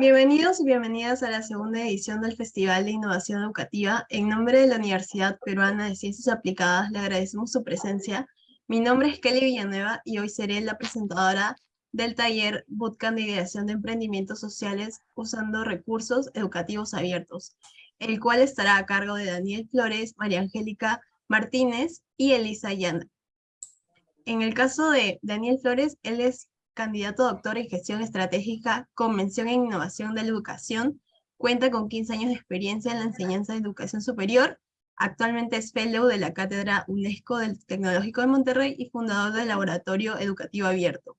Bienvenidos y bienvenidas a la segunda edición del Festival de Innovación Educativa. En nombre de la Universidad Peruana de Ciencias Aplicadas le agradecemos su presencia. Mi nombre es Kelly Villanueva y hoy seré la presentadora del taller Bootcamp de Ideación de Emprendimientos Sociales usando recursos educativos abiertos, el cual estará a cargo de Daniel Flores, María Angélica Martínez y Elisa Yana. En el caso de Daniel Flores, él es candidato doctor en gestión estratégica con mención en innovación de la educación, cuenta con 15 años de experiencia en la enseñanza de educación superior, actualmente es fellow de la Cátedra UNESCO del Tecnológico de Monterrey y fundador del Laboratorio Educativo Abierto.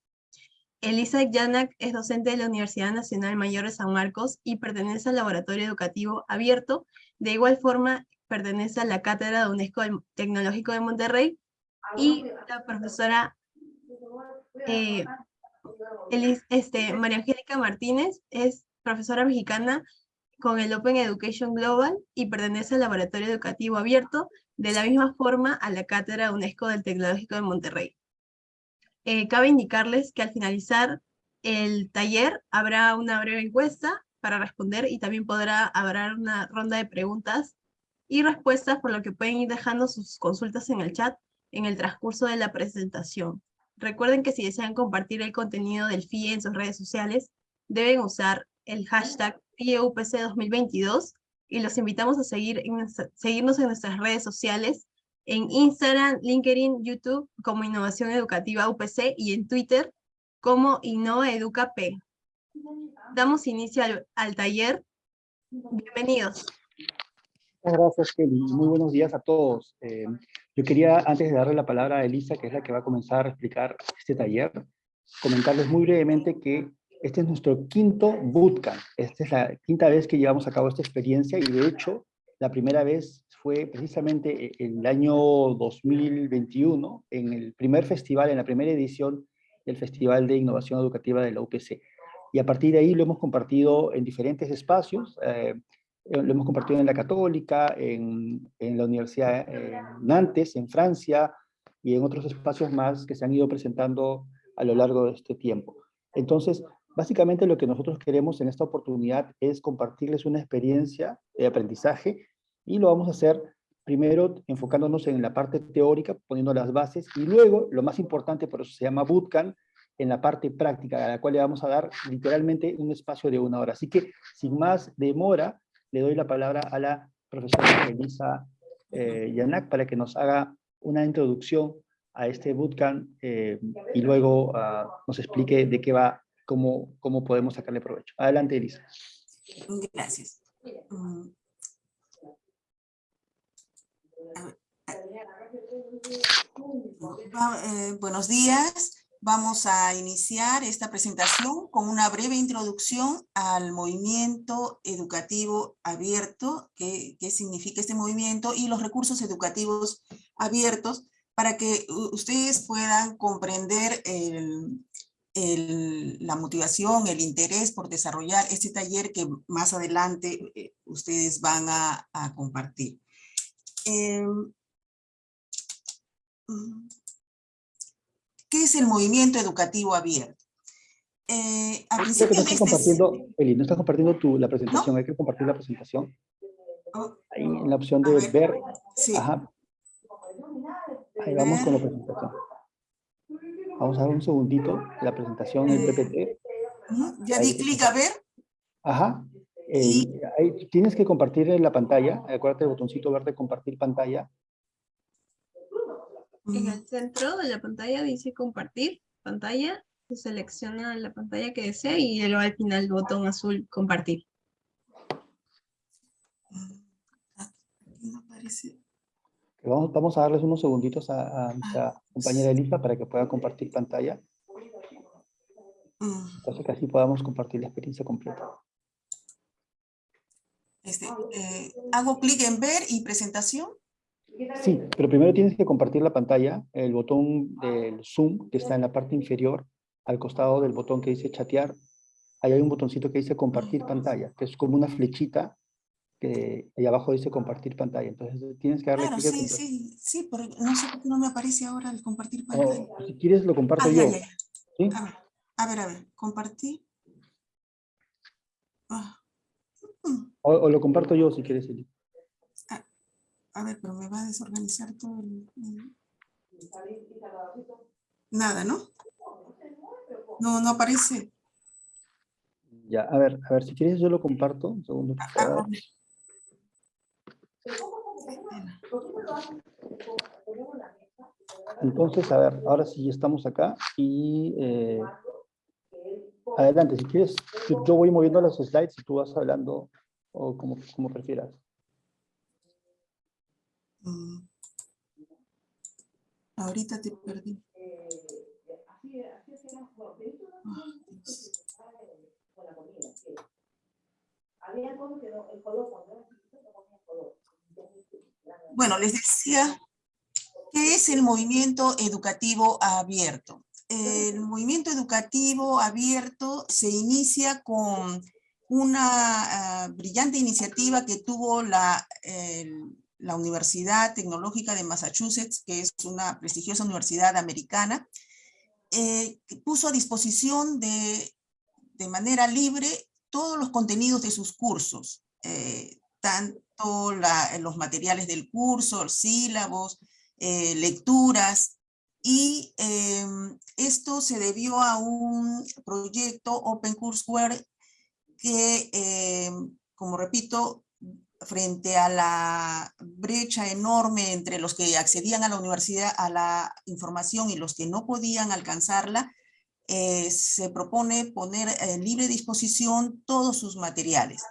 Elisa Yanak es docente de la Universidad Nacional Mayor de San Marcos y pertenece al Laboratorio Educativo Abierto. De igual forma, pertenece a la Cátedra de UNESCO del Tecnológico de Monterrey y la profesora eh, este, María Angélica Martínez es profesora mexicana con el Open Education Global y pertenece al Laboratorio Educativo Abierto, de la misma forma a la Cátedra UNESCO del Tecnológico de Monterrey. Eh, cabe indicarles que al finalizar el taller habrá una breve encuesta para responder y también podrá haber una ronda de preguntas y respuestas, por lo que pueden ir dejando sus consultas en el chat en el transcurso de la presentación. Recuerden que si desean compartir el contenido del FIE en sus redes sociales, deben usar el hashtag FIEUPC 2022 y los invitamos a seguir seguirnos en nuestras redes sociales, en Instagram, LinkedIn, YouTube como Innovación Educativa UPC y en Twitter como Innova Educa P. Damos inicio al, taller. Bienvenidos. Gracias, Kelly. Muy buenos días a todos. Eh, yo quería, antes de darle la palabra a Elisa, que es la que va a comenzar a explicar este taller, comentarles muy brevemente que este es nuestro quinto bootcamp. Esta es la quinta vez que llevamos a cabo esta experiencia y de hecho la primera vez fue precisamente el año 2021 en el primer festival, en la primera edición del Festival de Innovación Educativa de la UPC. Y a partir de ahí lo hemos compartido en diferentes espacios. Eh, eh, lo hemos compartido en la Católica, en, en la Universidad de Nantes, en Francia, y en otros espacios más que se han ido presentando a lo largo de este tiempo. Entonces, básicamente lo que nosotros queremos en esta oportunidad es compartirles una experiencia de aprendizaje y lo vamos a hacer primero enfocándonos en la parte teórica, poniendo las bases, y luego, lo más importante, por eso se llama Bootcamp, en la parte práctica, a la cual le vamos a dar literalmente un espacio de una hora. Así que, sin más demora, le doy la palabra a la profesora Elisa eh, Yanak para que nos haga una introducción a este bootcamp eh, y luego ah, nos explique de qué va, cómo, cómo podemos sacarle provecho. Adelante, Elisa. Gracias. Mm. Eh, buenos días. Vamos a iniciar esta presentación con una breve introducción al movimiento educativo abierto, qué, significa este movimiento y los recursos educativos abiertos para que ustedes puedan comprender la motivación, el interés por desarrollar este taller que más adelante eh, ustedes van a, compartir. Mm, ¿Qué es el movimiento educativo abierto? Eh, a Creo que principios no de estás este Eli, no estás compartiendo tu, la presentación, hay que compartir la presentación. Oh, Ahí en la opción de ver. ver, sí, ajá. Ahí vamos con la presentación. Vamos a dar un segundito, la presentación del Eh, PPT. ya di clic a ver. Ajá. Eh, Y- ahí tienes que compartir en la pantalla. Acuérdate del botoncito verde compartir pantalla. En el centro de la pantalla dice compartir pantalla, se selecciona la pantalla que desea y luego al final el botón azul compartir. aparece. Vamos, vamos a darles unos segunditos a, a nuestra compañera Elisa para que pueda compartir pantalla. Mm, Entonces que así podamos compartir la experiencia completa. este, eh, hago clic en ver y presentación. Sí, pero primero tienes que compartir la pantalla, el botón del Zoom que está en la parte inferior, al costado del botón que dice chatear. Ahí hay un botoncito que dice compartir pantalla, que es como una flechita que ahí abajo dice compartir pantalla. Entonces tienes que darle Claro, clic sí, sí, sí, pero no sé por qué no me aparece ahora el compartir pantalla. si quieres lo comparto Ah, yo. ya, ya. ¿sí? A ver, a ver, a ver, compartir. Ah, O, o lo comparto yo si quieres. Eli. A ver, pero me va a desorganizar todo el... el- Nada, ¿no? No, no aparece. Ya, a ver, a ver, si quieres yo lo comparto. Un segundo. Entonces, a ver, ahora sí estamos acá y eh, adelante, si quieres, yo yo voy moviendo los slides y tú vas hablando o como, como prefieras. Mm. Ahorita te perdí. Bueno, les decía, ¿qué es el movimiento educativo abierto? El movimiento educativo abierto se inicia con una ah, brillante iniciativa que tuvo la, el- la Universidad Tecnológica de Massachusetts, que es una prestigiosa universidad americana, eh, puso a disposición de, de manera libre todos los contenidos de sus cursos, eh, tanto los materiales del curso, sílabos, eh, lecturas, y em, esto se debió a un proyecto Open Courseware que, em, como repito, frente a la brecha enorme entre los que accedían a la universidad, a la información y los que no podían alcanzarla, eh, se propone poner en libre disposición todos sus materiales.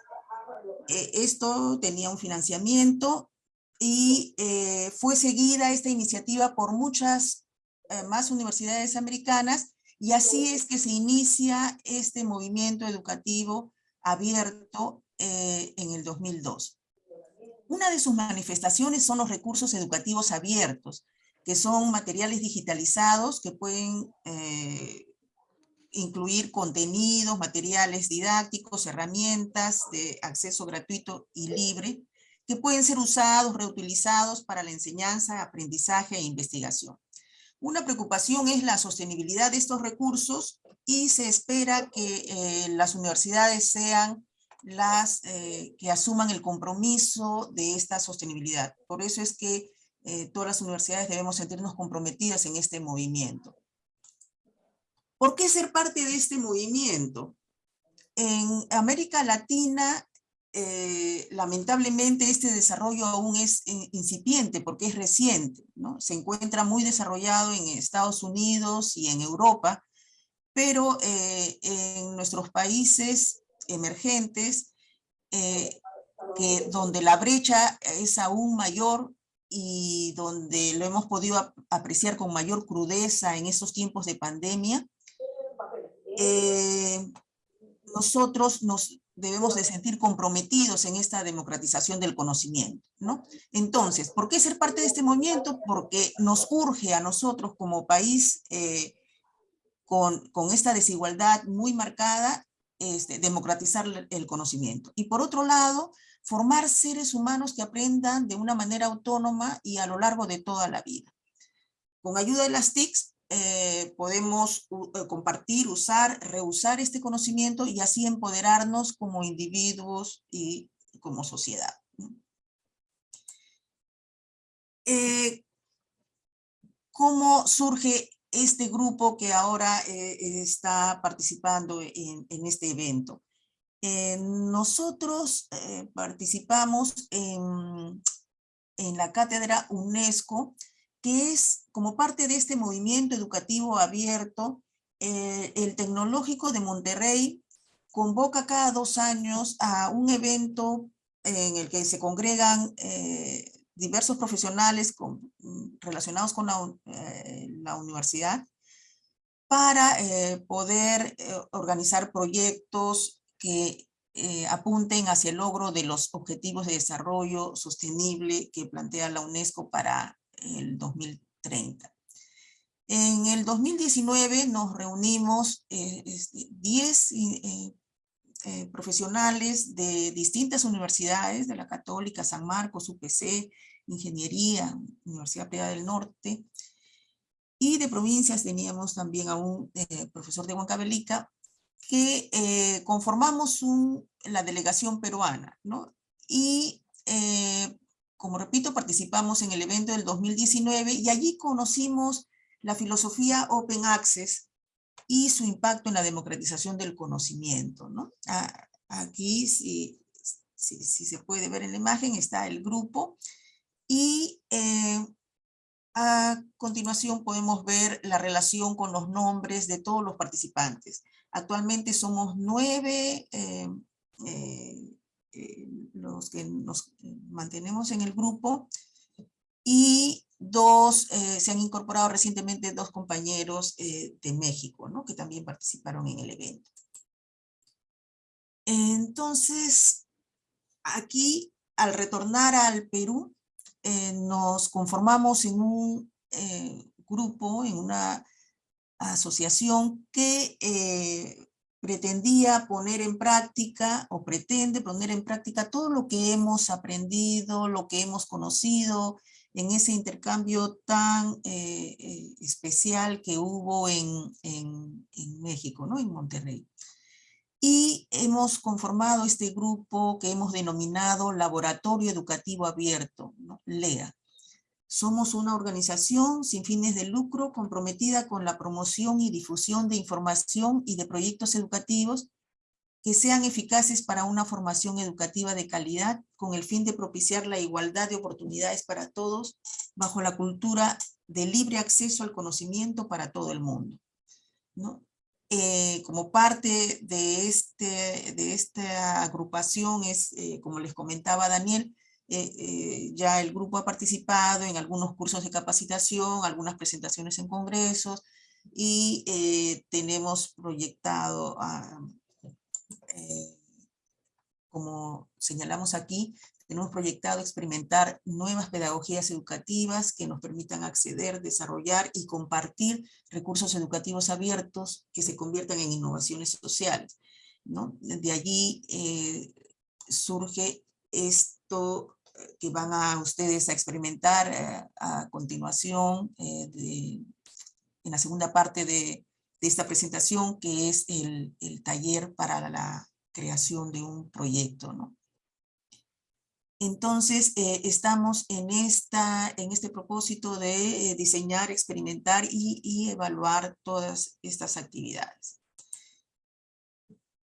Eh, esto tenía un financiamiento y eh, fue seguida esta iniciativa por muchas más universidades americanas y así es que se inicia este movimiento educativo abierto eh, en el 2002. Una de sus manifestaciones son los recursos educativos abiertos, que son materiales digitalizados que pueden eh, incluir contenidos, materiales didácticos, herramientas de acceso gratuito y libre, que pueden ser usados, reutilizados para la enseñanza, aprendizaje e investigación. Una preocupación es la sostenibilidad de estos recursos y se espera que eh, las universidades sean las eh, que asuman el compromiso de esta sostenibilidad. Por eso es que eh, todas las universidades debemos sentirnos comprometidas en este movimiento. ¿Por qué ser parte de este movimiento? En América Latina, eh, lamentablemente este desarrollo aún es incipiente porque es reciente, ¿no? Se encuentra muy desarrollado en Estados Unidos y en Europa, pero en nuestros países emergentes, eh, que donde la brecha es aún mayor y donde lo hemos podido ap- apreciar con mayor crudeza en estos tiempos de pandemia, eh, nosotros nos debemos de sentir comprometidos en esta democratización del conocimiento, ¿no? Entonces, ¿por qué ser parte de este movimiento? Porque nos urge a nosotros como país eh, con, con esta desigualdad muy marcada, este, democratizar el- conocimiento. Y por otro lado, formar seres humanos que aprendan de una manera autónoma y a lo largo de toda la vida. Con ayuda de las TICs eh, podemos eh, compartir, usar, reusar este conocimiento y así empoderarnos como individuos y como sociedad. Eh, ¿Cómo surge este grupo que ahora está participando en, este evento? nosotros participamos en, la cátedra UNESCO que es como parte de este movimiento educativo abierto, eh, el Tecnológico de Monterrey convoca cada dos años a un evento en el que se congregan eh, diversos profesionales relacionados con la, eh, universidad para poder organizar proyectos que apunten hacia el logro de los objetivos de desarrollo sostenible que plantea la UNESCO para el 2030. En el 2019 nos reunimos 10 eh, eh, eh, profesionales de distintas universidades, de la Católica, San Marcos, UPC, Ingeniería, Universidad Privada del Norte, y de provincias teníamos también a un profesor de Huancavelica, que conformamos un, la delegación peruana, ¿no? Y como repito, participamos en el evento del 2019 y allí conocimos la filosofía Open Access y su impacto en la democratización del conocimiento. ¿no? Aquí, si, si, se puede ver en la imagen, está el grupo y eh, a continuación podemos ver la relación con los nombres de todos los participantes. Actualmente somos nueve eh, eh, los que nos mantenemos en el grupo, y dos, se han incorporado recientemente dos compañeros de México, ¿no? que también participaron en el evento. Entonces, aquí, al retornar al Perú, nos conformamos en un grupo, en una asociación que pretendía poner en práctica o pretende poner en práctica todo lo que hemos aprendido, lo que hemos conocido en ese intercambio tan eh, eh, especial que hubo en, en, México, ¿no? en Monterrey. Y hemos conformado este grupo que hemos denominado Laboratorio Educativo Abierto, ¿no? LEA. Somos una organización sin fines de lucro comprometida con la promoción y difusión de información y de proyectos educativos que sean eficaces para una formación educativa de calidad con el fin de propiciar la igualdad de oportunidades para todos bajo la cultura de libre acceso al conocimiento para todo el mundo. Eh, como parte de, este, de esta agrupación es, eh, como les comentaba Daniel, eh, ya el grupo ha participado en algunos cursos de capacitación, algunas presentaciones en congresos y tenemos proyectado, como señalamos aquí, tenemos proyectado experimentar nuevas pedagogías educativas que nos permitan acceder, desarrollar y compartir recursos educativos abiertos que se conviertan en innovaciones sociales. ¿no? De allí surge esto que van a ustedes a experimentar eh, a continuación eh, en la segunda parte de, esta presentación, que es el, taller para la creación de un proyecto. ¿no? Entonces, eh, estamos en, esta, en este propósito de diseñar, experimentar y, y evaluar todas estas actividades.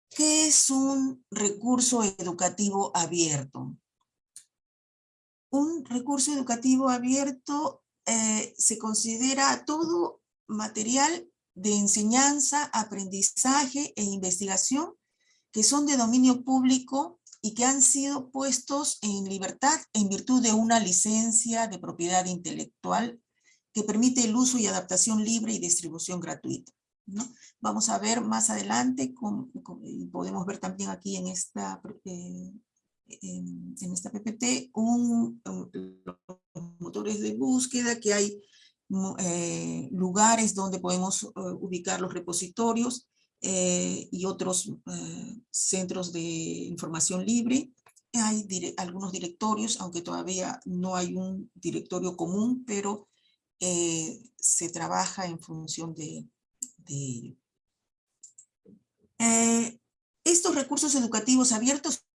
¿Qué es un recurso educativo abierto? un recurso educativo abierto eh, se considera todo material de enseñanza, aprendizaje e investigación que son de dominio público y que han sido puestos en libertad en virtud de una licencia de propiedad intelectual que permite el uso y adaptación libre y distribución gratuita. ¿no? Vamos a ver más adelante, y podemos ver también aquí en esta eh, en, esta PPT un, los motores de búsqueda, que hay eh, lugares donde podemos eh, ubicar los repositorios eh, y otros centros de información libre. Hay algunos directorios, aunque todavía no hay un directorio común, pero eh, se trabaja en función de, ello. Eh, estos recursos educativos abiertos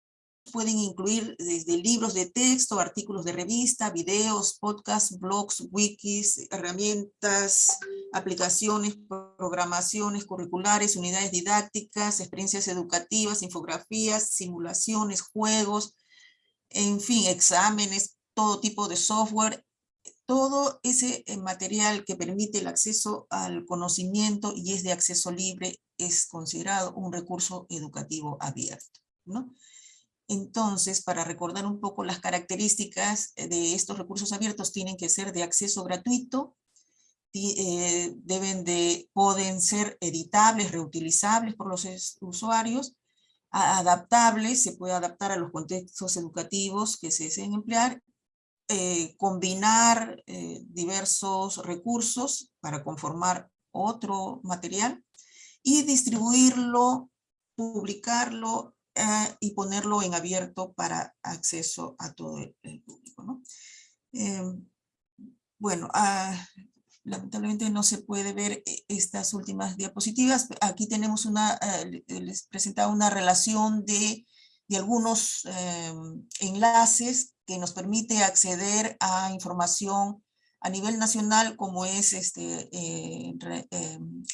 pueden incluir desde libros de texto, artículos de revista, videos, podcasts, blogs, wikis, herramientas, aplicaciones, programaciones curriculares, unidades didácticas, experiencias educativas, infografías, simulaciones, juegos, en fin, exámenes, todo tipo de software, todo ese eh, material que permite el acceso al conocimiento y es de acceso libre es considerado un recurso educativo abierto. ¿no? Entonces, para recordar un poco las características eh, de estos recursos abiertos, tienen que ser de acceso gratuito, eh, deben de, pueden ser editables, reutilizables por los usuarios, adaptables, se puede adaptar a los contextos educativos que se deseen emplear, eh, combinar diversos recursos para conformar otro material y distribuirlo, publicarlo eh, y ponerlo en abierto para acceso a todo el, público. Em, bueno, ah, lamentablemente no se puede ver eh, estas últimas diapositivas. Aquí tenemos una, eh, les presentaba una relación de, de algunos em, enlaces que nos permite acceder a información a nivel nacional como es este, em,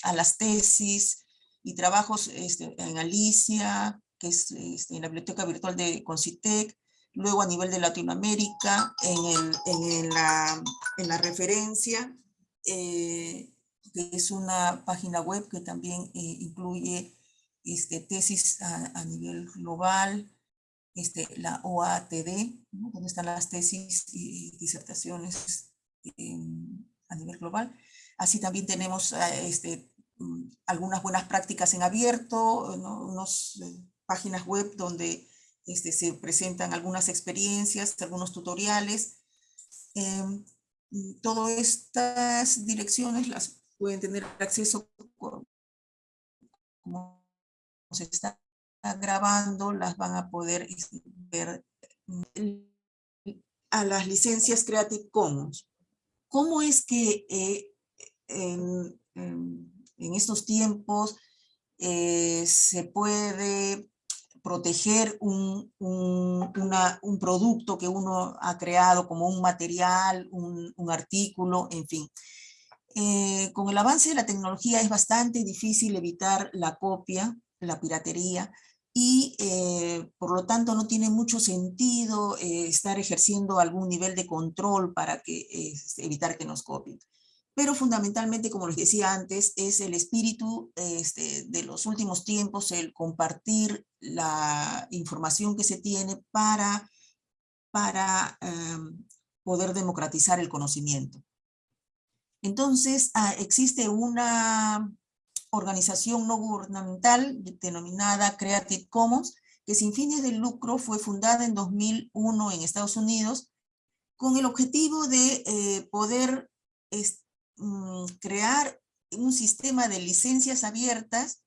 a las tesis y trabajos este, en Alicia, que es este, en la biblioteca virtual de Concitec, luego a nivel de Latinoamérica, en, el, en, la, en la, referencia, eh, que es una página web que también eh, incluye este, tesis a, nivel global, este, la OATD, donde están las tesis y disertaciones a nivel global. Así también tenemos eh, este, mm, algunas buenas prácticas en abierto, unos páginas web donde este, se presentan algunas experiencias, algunos tutoriales. Eh, todas estas direcciones las pueden tener acceso como se está grabando, las van a poder este, ver a las licencias Creative Commons. ¿Cómo es que eh, en, en, estos tiempos eh, se puede proteger un, un, producto que uno ha creado como un material, un, artículo, en fin. Eh, con el avance de la tecnología es bastante difícil evitar la copia, la piratería, y eh, por lo tanto no tiene mucho sentido eh, estar ejerciendo algún nivel de control para que, evitar que nos copien pero fundamentalmente, como les decía antes, es el espíritu este, de los últimos tiempos, el compartir la información que se tiene para, para em, poder democratizar el conocimiento. Entonces, ah, existe una organización no gubernamental denominada Creative Commons, que sin fines de lucro fue fundada en 2001 en Estados Unidos, con el objetivo de eh, poder Mm, crear un sistema de licencias abiertas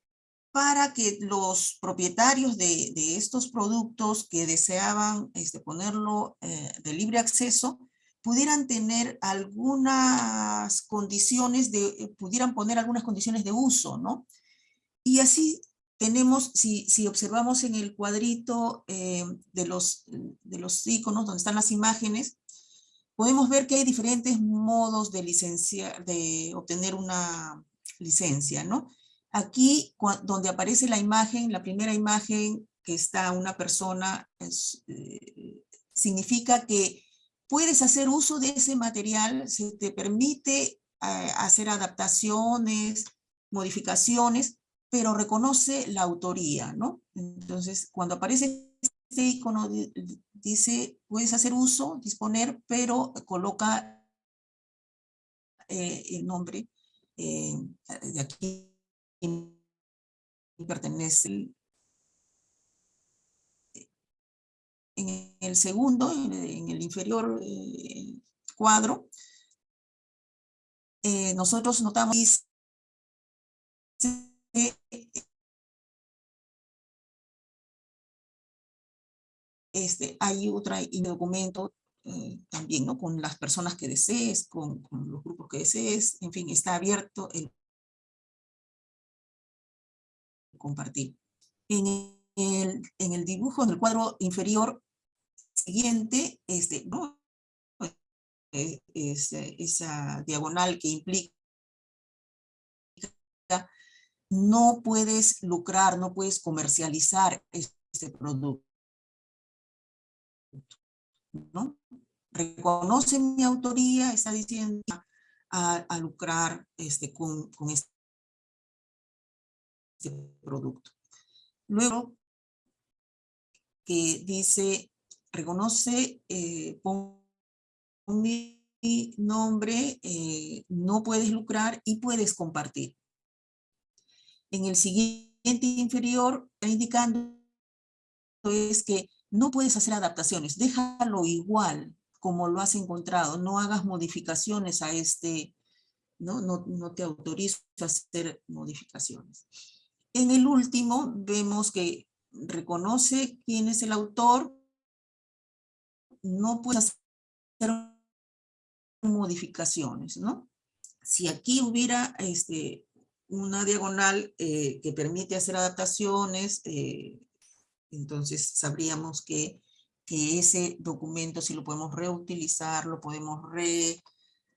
para que los propietarios de, estos productos que deseaban este, ponerlo eh, de libre acceso pudieran tener algunas condiciones de, eh, pudieran poner algunas condiciones de uso, ¿no? Y así tenemos, si, si observamos en el cuadrito eh, de, los, de los iconos donde están las imágenes, podemos ver que hay diferentes modos de, obtener una licencia, ¿no? Aquí, donde aparece la imagen, la primera imagen que está una persona, eh, significa que puedes hacer uso de ese material, se te permite eh, hacer adaptaciones, modificaciones, pero reconoce la autoría, ¿no? Entonces, cuando aparece este icono dice, puedes hacer uso, disponer, pero coloca eh, el nombre eh, de aquí pertenece. En el segundo, en el inferior eh, cuadro, nosotros notamos este, hay otro documento eh, también, ¿no? Con las personas que desees, con, los grupos que desees, en fin, está abierto el compartir. En el, en el dibujo, en el cuadro inferior siguiente, este. Eh, es, esa diagonal que implica no puedes lucrar, no puedes comercializar este producto. ¿No? Reconoce mi autoría, está diciendo a, lucrar este, con, con este producto. Luego, que dice, reconoce, eh, pon mi nombre, eh, no puedes lucrar y puedes compartir. En el siguiente inferior, está indicando es que no puedes hacer adaptaciones, déjalo igual como lo has encontrado, no hagas modificaciones a este, no, no, no te autorizo a hacer modificaciones. En el último vemos que reconoce quién es el autor, no puedes hacer modificaciones, ¿no? Si aquí hubiera este, una diagonal eh, que permite hacer adaptaciones, eh, entonces sabríamos que, que, ese documento si lo podemos reutilizar, lo podemos re,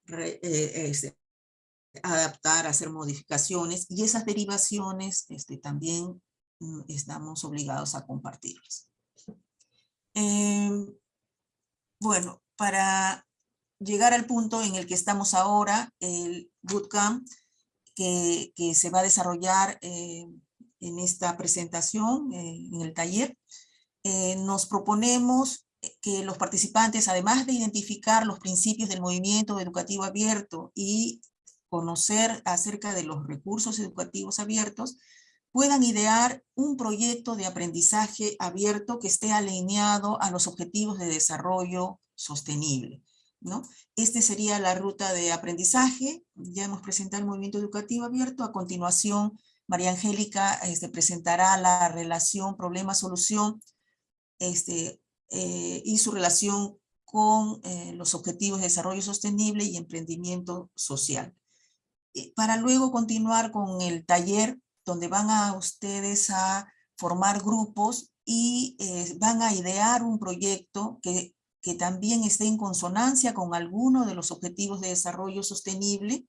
eh, este, adaptar, hacer modificaciones y esas derivaciones este, también mm, estamos obligados a compartirlas. Eh, bueno, para llegar al punto en el que estamos ahora, el bootcamp que, que se va a desarrollar eh, en esta presentación, eh, en el taller, eh, nos proponemos que los participantes, además de identificar los principios del movimiento educativo abierto y conocer acerca de los recursos educativos abiertos, puedan idear un proyecto de aprendizaje abierto que esté alineado a los objetivos de desarrollo sostenible. ¿no? Este sería la ruta de aprendizaje. Ya hemos presentado el movimiento educativo abierto. A continuación, María Angélica este, presentará la relación problema-solución este, eh, y su relación con eh, los objetivos de desarrollo sostenible y emprendimiento social. Para luego continuar con el taller donde van a ustedes a formar grupos y eh, van a idear un proyecto que, que también esté en consonancia con alguno de los objetivos de desarrollo sostenible,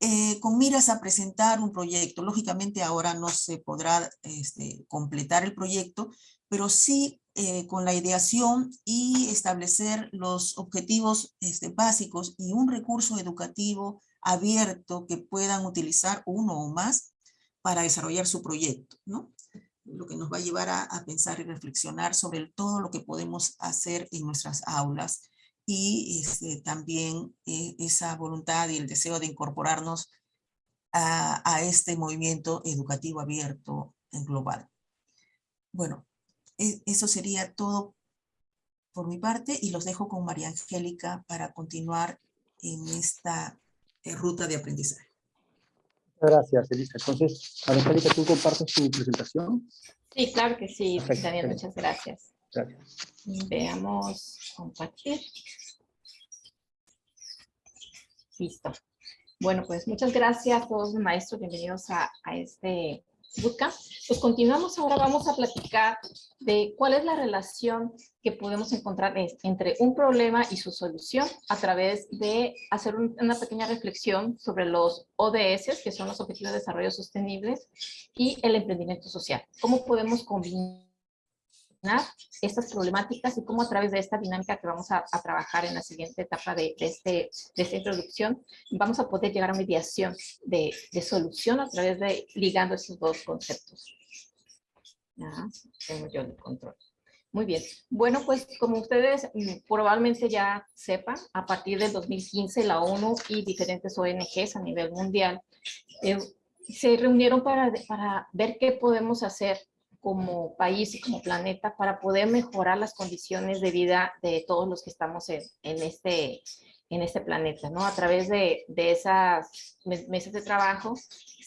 eh, con miras a presentar un proyecto. Lógicamente ahora no se podrá este, completar el proyecto, pero sí eh, con la ideación y establecer los objetivos este, básicos y un recurso educativo abierto que puedan utilizar uno o más para desarrollar su proyecto, ¿no? Lo que nos va a llevar a, a pensar y reflexionar sobre todo lo que podemos hacer en nuestras aulas y este, también eh, esa voluntad y el deseo de incorporarnos a, a este movimiento educativo abierto en global. Bueno, e, eso sería todo por mi parte y los dejo con María Angélica para continuar en esta ruta de aprendizaje. Gracias, Elisa. Entonces, Angélica, ¿tú compartes tu presentación? Sí, claro que sí, Perfecto. Daniel, muchas gracias. Gracias. Veamos, compartir. Listo. Bueno, pues muchas gracias a todos los maestros, bienvenidos a, a este bootcamp. Pues continuamos, ahora vamos a platicar de cuál es la relación que podemos encontrar entre un problema y su solución a través de hacer una pequeña reflexión sobre los ODS, que son los Objetivos de Desarrollo Sostenibles, y el emprendimiento social. ¿Cómo podemos combinar estas problemáticas y cómo a través de esta dinámica que vamos a, a trabajar en la siguiente etapa de, de, este, de esta introducción, vamos a poder llegar a mediación de, de solución a través de ligando esos dos conceptos. Tengo yo el control. Muy bien. Bueno, pues como ustedes mm, probablemente ya sepan, a partir del 2015 la ONU y diferentes ONGs a nivel mundial eh, se reunieron para, para ver qué podemos hacer como país y como planeta para poder mejorar las condiciones de vida de todos los que estamos en, en este, en este planeta, ¿no? A través de, de esas meses de trabajo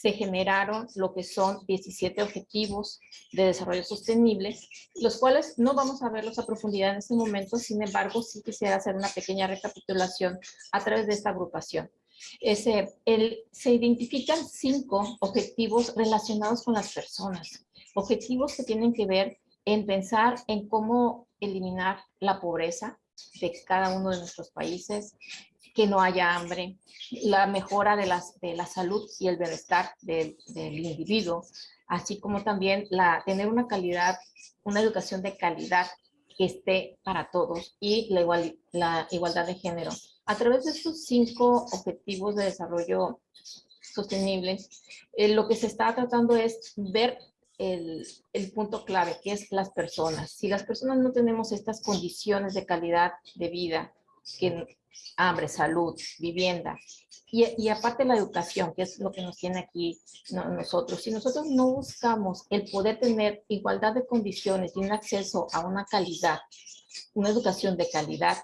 se generaron lo que son 17 objetivos de desarrollo sostenible, los cuales no vamos a verlos a profundidad en este momento, sin embargo, sí quisiera hacer una pequeña recapitulación a través de esta agrupación. Ese, el, se identifican cinco objetivos relacionados con las personas, objetivos que tienen que ver en pensar en cómo eliminar la pobreza de cada uno de nuestros países, que no haya hambre, la mejora de, las, de la salud y el bienestar del, del individuo, así como también la, tener una calidad, una educación de calidad que esté para todos y la, igual, la igualdad de género. A través de estos cinco objetivos de desarrollo sostenible, eh, lo que se está tratando es ver el, el, punto clave, que es las personas. Si las personas no tenemos estas condiciones de calidad de vida, que hambre, salud, vivienda, y, y, aparte la educación, que es lo que nos tiene aquí no, nosotros. Si nosotros no buscamos el poder tener igualdad de condiciones y un acceso a una calidad, una educación de calidad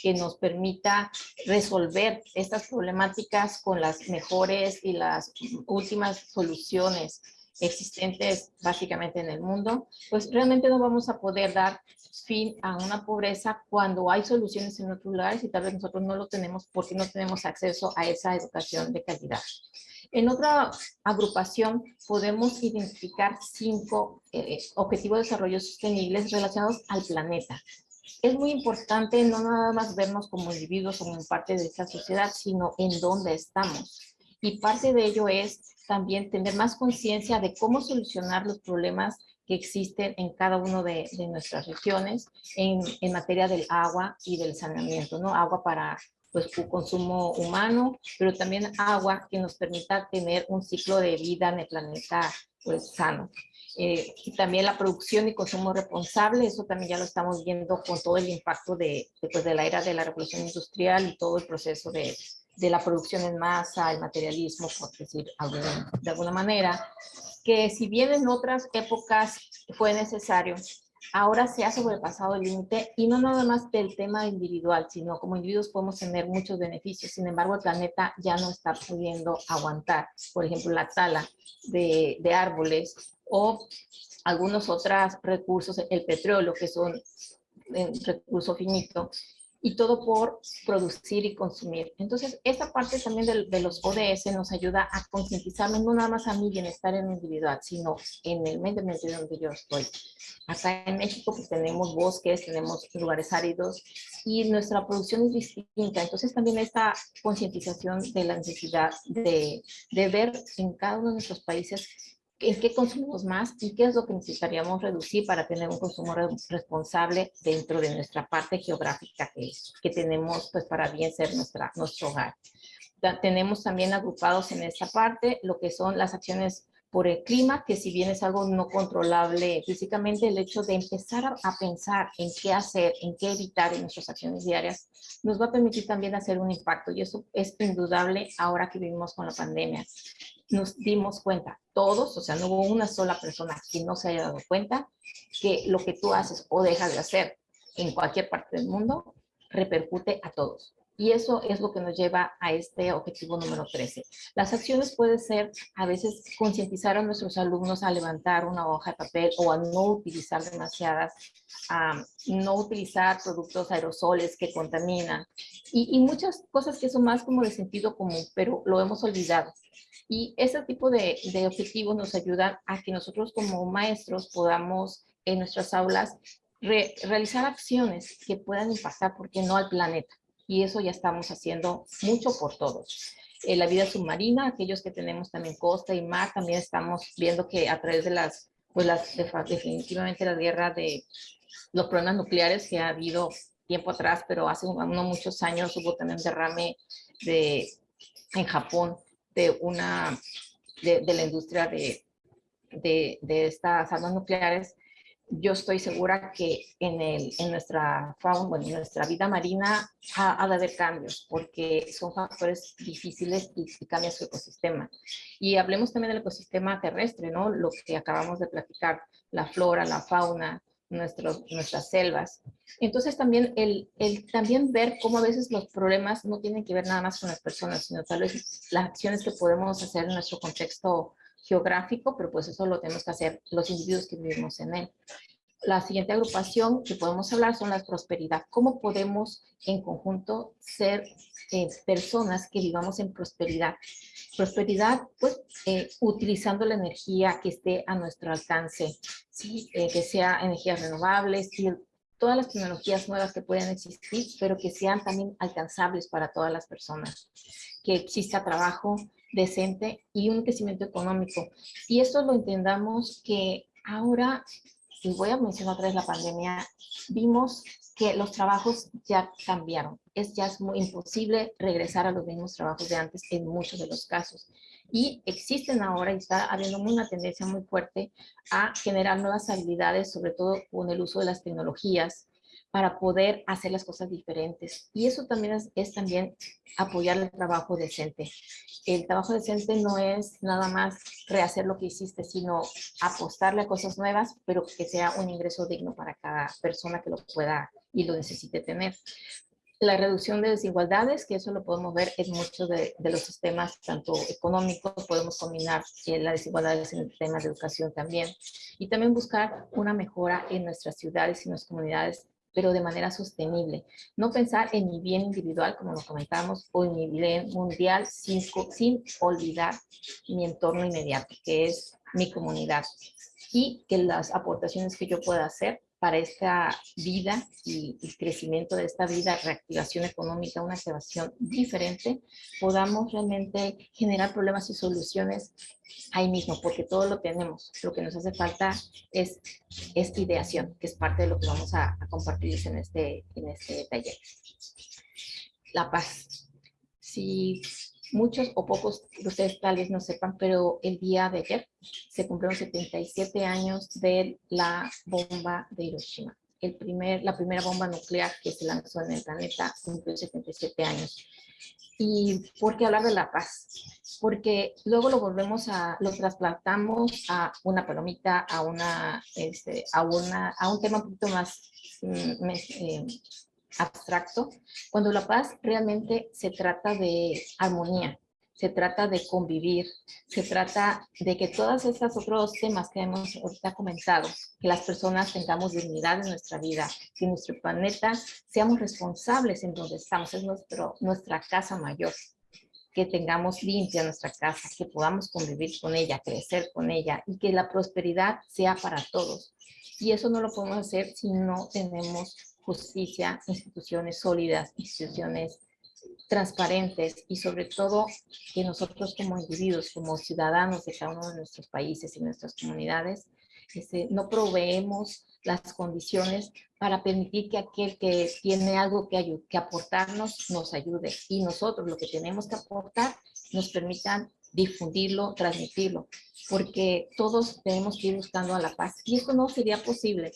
que nos permita resolver estas problemáticas con las mejores y las últimas soluciones existentes básicamente en el mundo, pues realmente no vamos a poder dar fin a una pobreza cuando hay soluciones en otros lugares y tal vez nosotros no lo tenemos porque no tenemos acceso a esa educación de calidad. En otra agrupación podemos identificar cinco eh, objetivos de desarrollo sostenibles relacionados al planeta. Es muy importante no nada más vernos como individuos o como parte de esta sociedad, sino en dónde estamos. Y parte de ello es también tener más conciencia de cómo solucionar los problemas que existen en cada una de, de, nuestras regiones en, en, materia del agua y del saneamiento, ¿no? Agua para pues, consumo humano, pero también agua que nos permita tener un ciclo de vida en el planeta pues, sano. Eh, y también la producción y consumo responsable, eso también ya lo estamos viendo con todo el impacto de, de, pues, de la era de la revolución industrial y todo el proceso de, de la producción en masa, el materialismo, por decir de alguna manera, que si bien en otras épocas fue necesario, ahora se ha sobrepasado el límite y no nada más del tema individual, sino como individuos podemos tener muchos beneficios. Sin embargo, el planeta ya no está pudiendo aguantar, por ejemplo, la tala de, árboles o algunos otros recursos, el petróleo, que son un recurso finito, y todo por producir y consumir. Entonces, esta parte también de, de los ODS nos ayuda a concientizarme no nada más a mi bienestar en individual, sino en el medio ambiente donde yo estoy. Acá en México pues tenemos bosques, tenemos lugares áridos y nuestra producción es distinta. Entonces también esta concientización de la necesidad de, de ver en cada uno de nuestros países en qué consumimos más y qué es lo que necesitaríamos reducir para tener un consumo responsable dentro de nuestra parte geográfica que, que tenemos pues para bien ser nuestra, nuestro hogar. tenemos también agrupados en esta parte lo que son las acciones por el clima, que si bien es algo no controlable físicamente, el hecho de empezar a, a, pensar en qué hacer, en qué evitar en nuestras acciones diarias, nos va a permitir también hacer un impacto y eso es indudable ahora que vivimos con la pandemia nos dimos cuenta, todos, o sea, no hubo una sola persona que no se haya dado cuenta que lo que tú haces o dejas de hacer en cualquier parte del mundo repercute a todos. Y eso es lo que nos lleva a este objetivo número 13. Las acciones pueden ser a veces concientizar a nuestros alumnos a levantar una hoja de papel o a no utilizar demasiadas, a no utilizar productos aerosoles que contaminan y, y muchas cosas que son más como de sentido común, pero lo hemos olvidado. Y ese tipo de, de objetivos nos ayudan a que nosotros como maestros podamos en nuestras aulas re, realizar acciones que puedan impactar, ¿por qué no al planeta? Y eso ya estamos haciendo mucho por todos. Eh, la vida submarina, aquellos que tenemos también costa y mar, también estamos viendo que a través de las, pues las, definitivamente la guerra de los problemas nucleares que ha habido tiempo atrás, pero hace no muchos años hubo también derrame de, en Japón de una, de, de la industria de, de, de, estas armas nucleares, yo estoy segura que en, el, en nuestra fauna, bueno, en nuestra vida marina ha, ha, de haber cambios, porque son factores difíciles y, y cambia su ecosistema. Y hablemos también del ecosistema terrestre, ¿no? Lo que acabamos de platicar, la flora, la fauna, nuestros, nuestras selvas. Entonces también el, el, también ver cómo a veces los problemas no tienen que ver nada más con las personas, sino tal vez las acciones que podemos hacer en nuestro contexto geográfico, pero pues eso lo tenemos que hacer los individuos que vivimos en él. La siguiente agrupación que podemos hablar son la prosperidad. ¿Cómo podemos en conjunto ser eh, personas que vivamos en prosperidad? Prosperidad, pues, eh, utilizando la energía que esté a nuestro alcance, ¿sí? Eh, que sea energías renovables, y todas las tecnologías nuevas que pueden existir, pero que sean también alcanzables para todas las personas. Que exista trabajo decente y un crecimiento económico. Y esto lo entendamos que ahora, y voy a mencionar otra vez la pandemia, vimos que los trabajos ya cambiaron. Es ya es muy imposible regresar a los mismos trabajos de antes en muchos de los casos. Y existen ahora y está habiendo una tendencia muy fuerte a generar nuevas habilidades, sobre todo con el uso de las tecnologías, para poder hacer las cosas diferentes. Y eso también es, es, también apoyar el trabajo decente. El trabajo decente no es nada más rehacer lo que hiciste, sino apostarle a cosas nuevas, pero que sea un ingreso digno para cada persona que lo pueda y lo necesite tener. La reducción de desigualdades, que eso lo podemos ver en muchos de, de los sistemas, tanto económicos, podemos combinar eh, las desigualdades en el tema de educación también. Y también buscar una mejora en nuestras ciudades y nuestras comunidades pero de manera sostenible. No pensar en mi bien individual, como lo comentamos, o en mi bien mundial sin, sin olvidar mi entorno inmediato, que es mi comunidad. Y que las aportaciones que yo pueda hacer para esta vida y el crecimiento de esta vida, reactivación económica, una activación diferente, podamos realmente generar problemas y soluciones ahí mismo, porque todo lo tenemos. Lo que nos hace falta es esta ideación, que es parte de lo que vamos a, a compartir en este, en este taller. La paz. Si muchos o pocos de ustedes tal vez no sepan, pero el día de ayer se cumplieron 77 años de la bomba de Hiroshima. El primer, la primera bomba nuclear que se lanzó en el planeta cumplió 77 años. ¿Y por qué hablar de la paz? Porque luego lo volvemos a, lo trasplantamos a una palomita, a, una, este, a, una, a un tema un poquito más mm, eh, abstracto, cuando la paz realmente se trata de armonía, se trata de convivir, se trata de que todos estos otros temas que hemos ahorita comentado, que las personas tengamos dignidad en nuestra vida, que nuestro planeta seamos responsables en donde estamos, es nuestro, nuestra casa mayor, que tengamos limpia nuestra casa, que podamos convivir con ella, crecer con ella y que la prosperidad sea para todos. Y eso no lo podemos hacer si no tenemos justicia, instituciones sólidas, instituciones transparentes y sobre todo que nosotros como individuos, como ciudadanos de cada uno de nuestros países y nuestras comunidades, este, no proveemos las condiciones para permitir que aquel que tiene algo que, que aportarnos nos ayude. Y nosotros lo que tenemos que aportar nos permitan difundirlo, transmitirlo, porque todos tenemos que ir buscando a la paz. Y esto no sería posible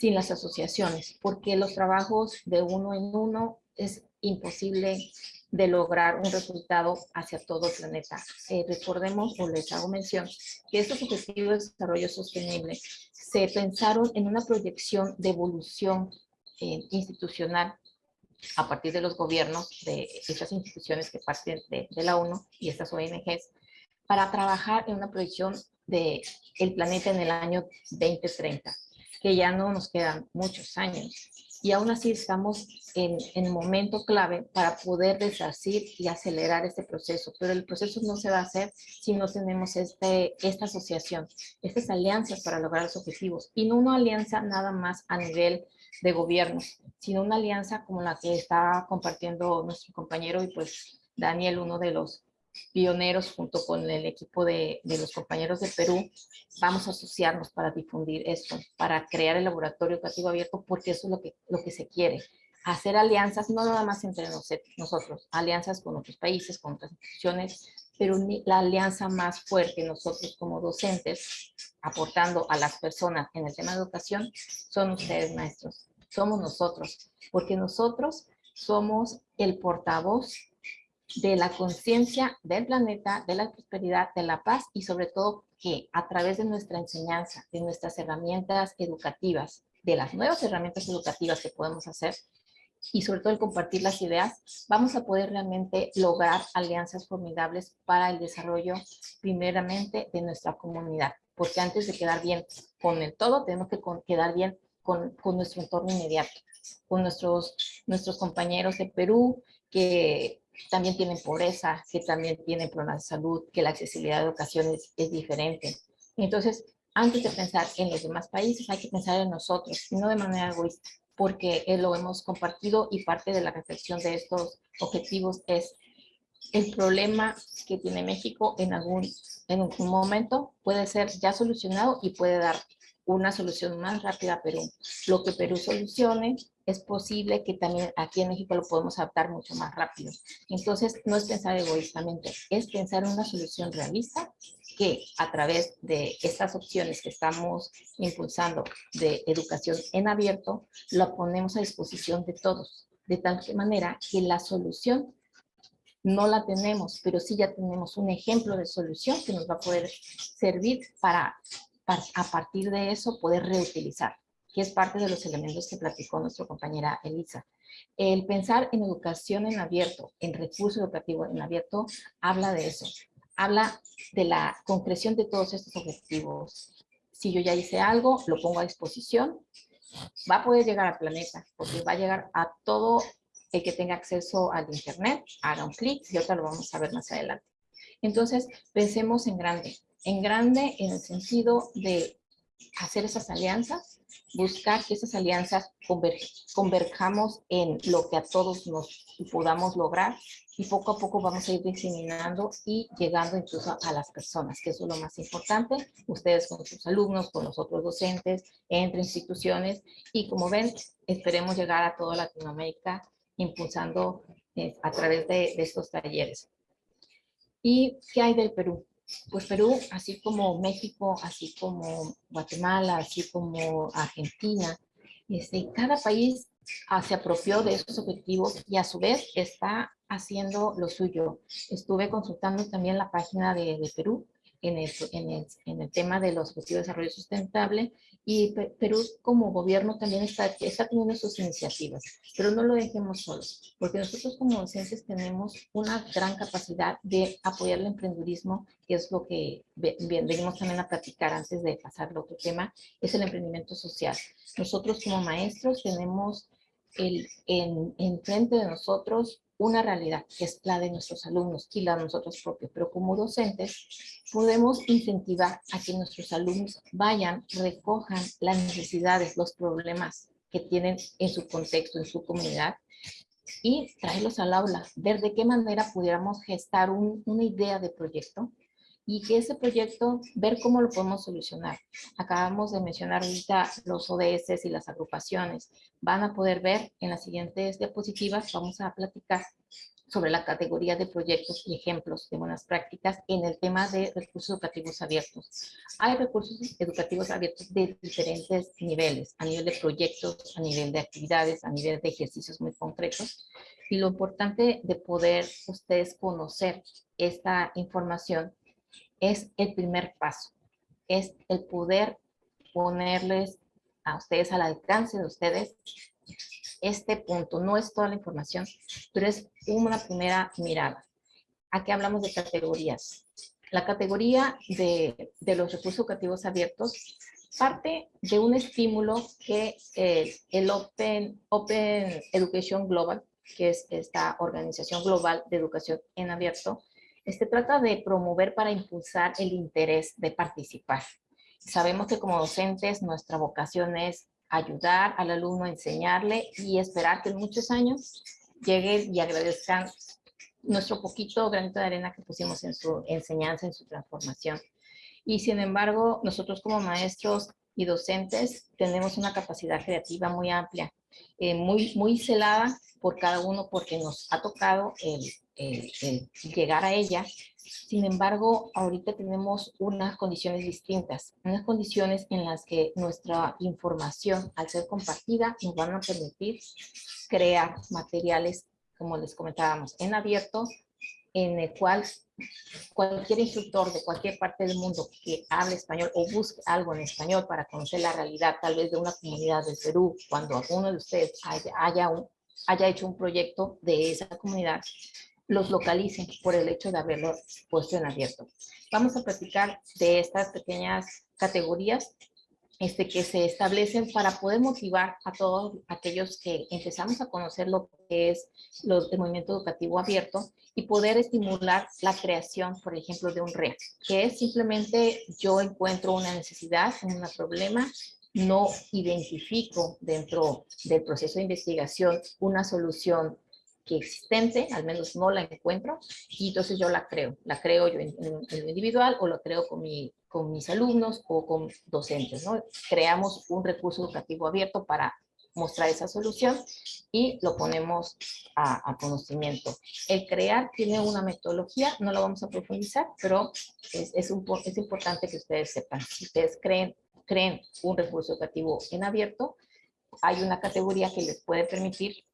sin las asociaciones, porque los trabajos de uno en uno es imposible de lograr un resultado hacia todo el planeta. Eh, recordemos, o les hago mención, que estos objetivos de desarrollo sostenible se pensaron en una proyección de evolución eh, institucional a partir de los gobiernos de estas instituciones que parten de, la ONU y estas ONGs para trabajar en una proyección de el planeta en el año 2030 que ya no nos quedan muchos años. Y aún así estamos en, en momento clave para poder deshacer y acelerar este proceso. Pero el proceso no se va a hacer si no tenemos este, esta asociación, estas alianzas para lograr los objetivos. Y no una alianza nada más a nivel de gobierno, sino una alianza como la que está compartiendo nuestro compañero y pues Daniel, uno de los pioneros junto con el equipo de, de, los compañeros de Perú, vamos a asociarnos para difundir esto, para crear el laboratorio educativo abierto, porque eso es lo que, lo que se quiere. Hacer alianzas, no nada más entre nosotros, alianzas con otros países, con otras instituciones, pero la alianza más fuerte nosotros como docentes, aportando a las personas en el tema de educación, son ustedes maestros, somos nosotros, porque nosotros somos el portavoz de la conciencia del planeta, de la prosperidad, de la paz y sobre todo que a través de nuestra enseñanza, de nuestras herramientas educativas, de las nuevas herramientas educativas que podemos hacer y sobre todo el compartir las ideas, vamos a poder realmente lograr alianzas formidables para el desarrollo primeramente de nuestra comunidad. Porque antes de quedar bien con el todo, tenemos que quedar bien con, con nuestro entorno inmediato, con nuestros, nuestros compañeros de Perú, que también tienen pobreza, que también tienen problemas de salud, que la accesibilidad a educación es, diferente. Entonces, antes de pensar en los demás países, hay que pensar en nosotros, no de manera egoísta, porque lo hemos compartido y parte de la reflexión de estos objetivos es el problema que tiene México en algún, en algún momento puede ser ya solucionado y puede dar una solución más rápida a Perú. Lo que Perú solucione es posible que también aquí en México lo podemos adaptar mucho más rápido. Entonces, no es pensar egoístamente, es pensar en una solución realista que a través de estas opciones que estamos impulsando de educación en abierto, lo ponemos a disposición de todos, de tal manera que la solución no la tenemos, pero sí ya tenemos un ejemplo de solución que nos va a poder servir para a partir de eso poder reutilizar, que es parte de los elementos que platicó nuestra compañera Elisa. El pensar en educación en abierto, en recurso educativo en abierto, habla de eso. Habla de la concreción de todos estos objetivos. Si yo ya hice algo, lo pongo a disposición, va a poder llegar al planeta, porque va a llegar a todo el que tenga acceso al internet, haga un clic y otra lo vamos a ver más adelante. Entonces, pensemos en grande en grande en el sentido de hacer esas alianzas, buscar que esas alianzas converjamos en lo que a todos nos podamos lograr y poco a poco vamos a ir diseminando y llegando incluso a las personas, que eso es lo más importante, ustedes con sus alumnos, con los otros docentes, entre instituciones y como ven, esperemos llegar a toda Latinoamérica impulsando eh, a través de, de estos talleres. ¿Y qué hay del Perú? Pues Perú, así como México, así como Guatemala, así como Argentina, este, cada país ah, se apropió de esos objetivos y a su vez está haciendo lo suyo. Estuve consultando también la página de, de Perú en el, en, el, en el, tema de los objetivos de desarrollo sustentable y Perú como gobierno también está, está teniendo sus iniciativas, pero no lo dejemos solos, porque nosotros como docentes tenemos una gran capacidad de apoyar el emprendedurismo, que es lo que venimos también a platicar antes de pasar al otro tema, es el emprendimiento social. Nosotros como maestros tenemos el, en, en frente de nosotros una realidad que es la de nuestros alumnos y la de nosotros propios, pero como docentes podemos incentivar a que nuestros alumnos vayan, recojan las necesidades, los problemas que tienen en su contexto, en su comunidad y traerlos al aula, ver de qué manera pudiéramos gestar una idea de proyecto y que ese proyecto, ver cómo lo podemos solucionar. Acabamos de mencionar ahorita los ODS y las agrupaciones. Van a poder ver en las siguientes diapositivas, vamos a platicar sobre la categoría de proyectos y ejemplos de buenas prácticas en el tema de recursos educativos abiertos. Hay recursos educativos abiertos de diferentes niveles, a nivel de proyectos, a nivel de actividades, a nivel de ejercicios muy concretos. Y lo importante de poder ustedes conocer esta información es el primer paso, es el poder ponerles a ustedes al alcance de ustedes este punto. No es toda la información, pero es una primera mirada. Aquí hablamos de categorías. La categoría de, de los recursos educativos abiertos parte de un estímulo que eh, el Open, Open Education Global, que es esta organización global de educación en abierto, este trata de promover para impulsar el interés de participar. Sabemos que como docentes nuestra vocación es ayudar al alumno a enseñarle y esperar que en muchos años lleguen y agradezcan nuestro poquito granito de arena que pusimos en su enseñanza, en su transformación. Y sin embargo, nosotros como maestros y docentes tenemos una capacidad creativa muy amplia, eh, muy, muy celada por cada uno porque nos ha tocado el, llegar a ella. Sin embargo, ahorita tenemos unas condiciones distintas, unas condiciones en las que nuestra información, al ser compartida, nos van a permitir crear materiales, como les comentábamos, en abierto, en el cual cualquier instructor de cualquier parte del mundo que hable español o busque algo en español para conocer la realidad tal vez de una comunidad del Perú, cuando alguno de ustedes haya, haya, haya hecho un proyecto de esa comunidad, los localicen por el hecho de haberlo puesto en abierto. Vamos a platicar de estas pequeñas categorías este, que se establecen para poder motivar a todos aquellos que empezamos a conocer lo que es el movimiento educativo abierto y poder estimular la creación, por ejemplo, de un REA, que es simplemente yo encuentro una necesidad, un problema, no identifico dentro del proceso de investigación una solución que existente, al menos no la encuentro, y entonces yo la creo. La creo yo en, en, lo individual o lo creo con, mi, con mis alumnos o con docentes. ¿no? Creamos un recurso educativo abierto para mostrar esa solución y lo ponemos a, a, conocimiento. El crear tiene una metodología, no lo vamos a profundizar, pero es, es, un, es importante que ustedes sepan. Si ustedes creen, creen un recurso educativo en abierto, hay una categoría que les puede permitir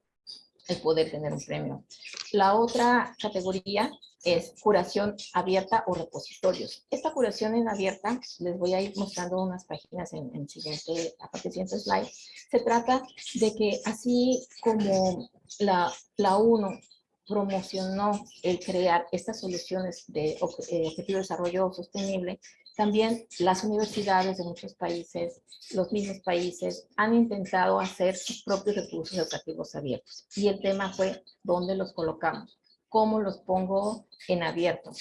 el poder tener un premio. La otra categoría es curación abierta o repositorios. Esta curación en abierta, les voy a ir mostrando unas páginas en, en siguiente, a partir de siguiente slide. Se trata de que así como la, la UNO promocionó el crear estas soluciones de eh, objetivo de desarrollo sostenible, también las universidades de muchos países, los mismos países, han intentado hacer sus propios recursos educativos abiertos. Y el tema fue, ¿dónde los colocamos? ¿Cómo los pongo en abierto?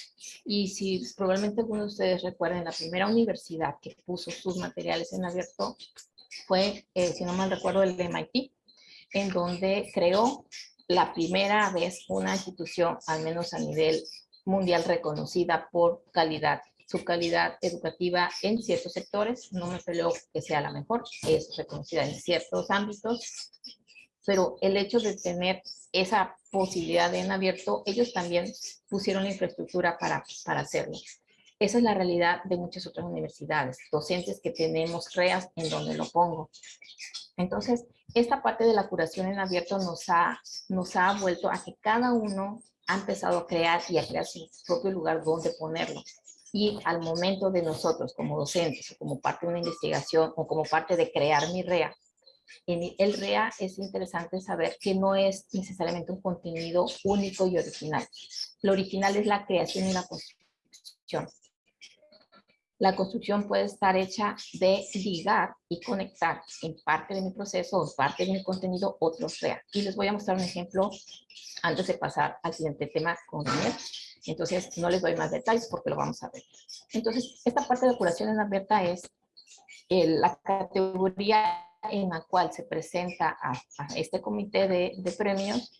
Y si probablemente algunos de ustedes recuerden, la primera universidad que puso sus materiales en abierto fue, eh, si no mal recuerdo, el MIT, en donde creó la primera vez una institución, al menos a nivel mundial, reconocida por calidad su calidad educativa en ciertos sectores, no me peleo que sea la mejor, es reconocida en ciertos ámbitos, pero el hecho de tener esa posibilidad en abierto, ellos también pusieron la infraestructura para, para hacerlo. Esa es la realidad de muchas otras universidades, docentes que tenemos REAS en donde lo pongo. Entonces, esta parte de la curación en abierto nos ha, nos ha vuelto a que cada uno ha empezado a crear y a crear su propio lugar donde ponerlo y al momento de nosotros como docentes o como parte de una investigación o como parte de crear mi REA, en el REA es interesante saber que no es necesariamente un contenido único y original. Lo original es la creación y la construcción. La construcción puede estar hecha de ligar y conectar en parte de mi proceso o parte de mi contenido otros REA. Y les voy a mostrar un ejemplo antes de pasar al siguiente tema con Daniel. Entonces, no les doy más detalles porque lo vamos a ver. Entonces, esta parte de curación en abierta es la categoría en la cual se presenta a, este comité de, premios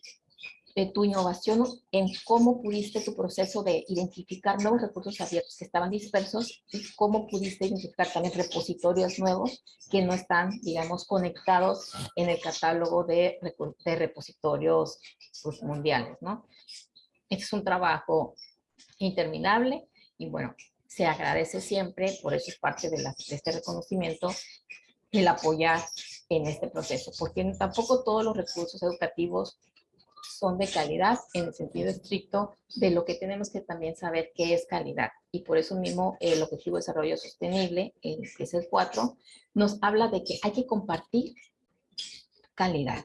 de tu innovación en cómo pudiste tu proceso de identificar nuevos recursos abiertos que estaban dispersos y cómo pudiste identificar también repositorios nuevos que no están, digamos, conectados en el catálogo de, de repositorios pues, mundiales, ¿no? Este es un trabajo interminable y bueno, se agradece siempre, por eso es parte de, este reconocimiento, el apoyar en este proceso, porque tampoco todos los recursos educativos son de calidad en el sentido estricto de lo que tenemos que también saber qué es calidad. Y por eso mismo el Objetivo de Desarrollo Sostenible, que es el 4, nos habla de que hay que compartir calidad.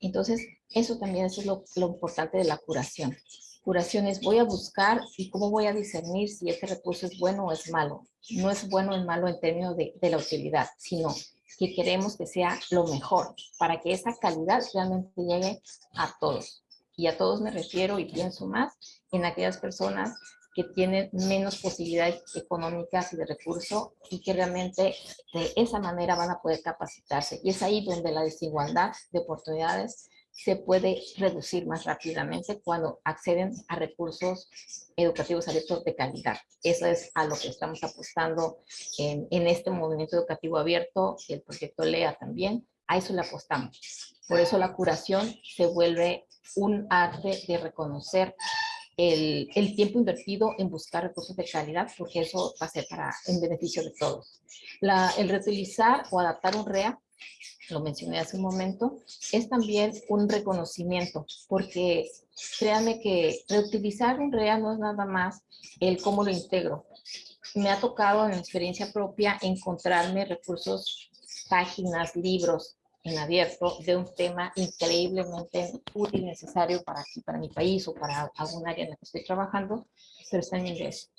Entonces, eso también es lo, importante de la curación. Curación es voy a buscar y cómo voy a discernir si este recurso es bueno o es malo. No es bueno o malo en términos de, de la utilidad, sino que queremos que sea lo mejor para que esa calidad realmente llegue a todos. Y a todos me refiero y pienso más en aquellas personas que tienen menos posibilidades económicas y de recurso y que realmente de esa manera van a poder capacitarse. Y es ahí donde la desigualdad de oportunidades se puede reducir más rápidamente cuando acceden a recursos educativos abiertos de calidad. Eso es a lo que estamos apostando en, este movimiento educativo abierto, el proyecto LEA también, a eso le apostamos. Por eso la curación se vuelve un arte de reconocer el, tiempo invertido en buscar recursos de calidad, porque eso va a ser para, en beneficio de todos. El reutilizar o adaptar un REA lo mencioné hace un momento, es también un reconocimiento, porque créanme que reutilizar un REA no es nada más el cómo lo integro. Me ha tocado en experiencia propia encontrarme recursos, páginas, libros en abierto de un tema increíblemente útil y necesario para aquí, para mi país o para algún área en la que estoy trabajando, pero está en inglés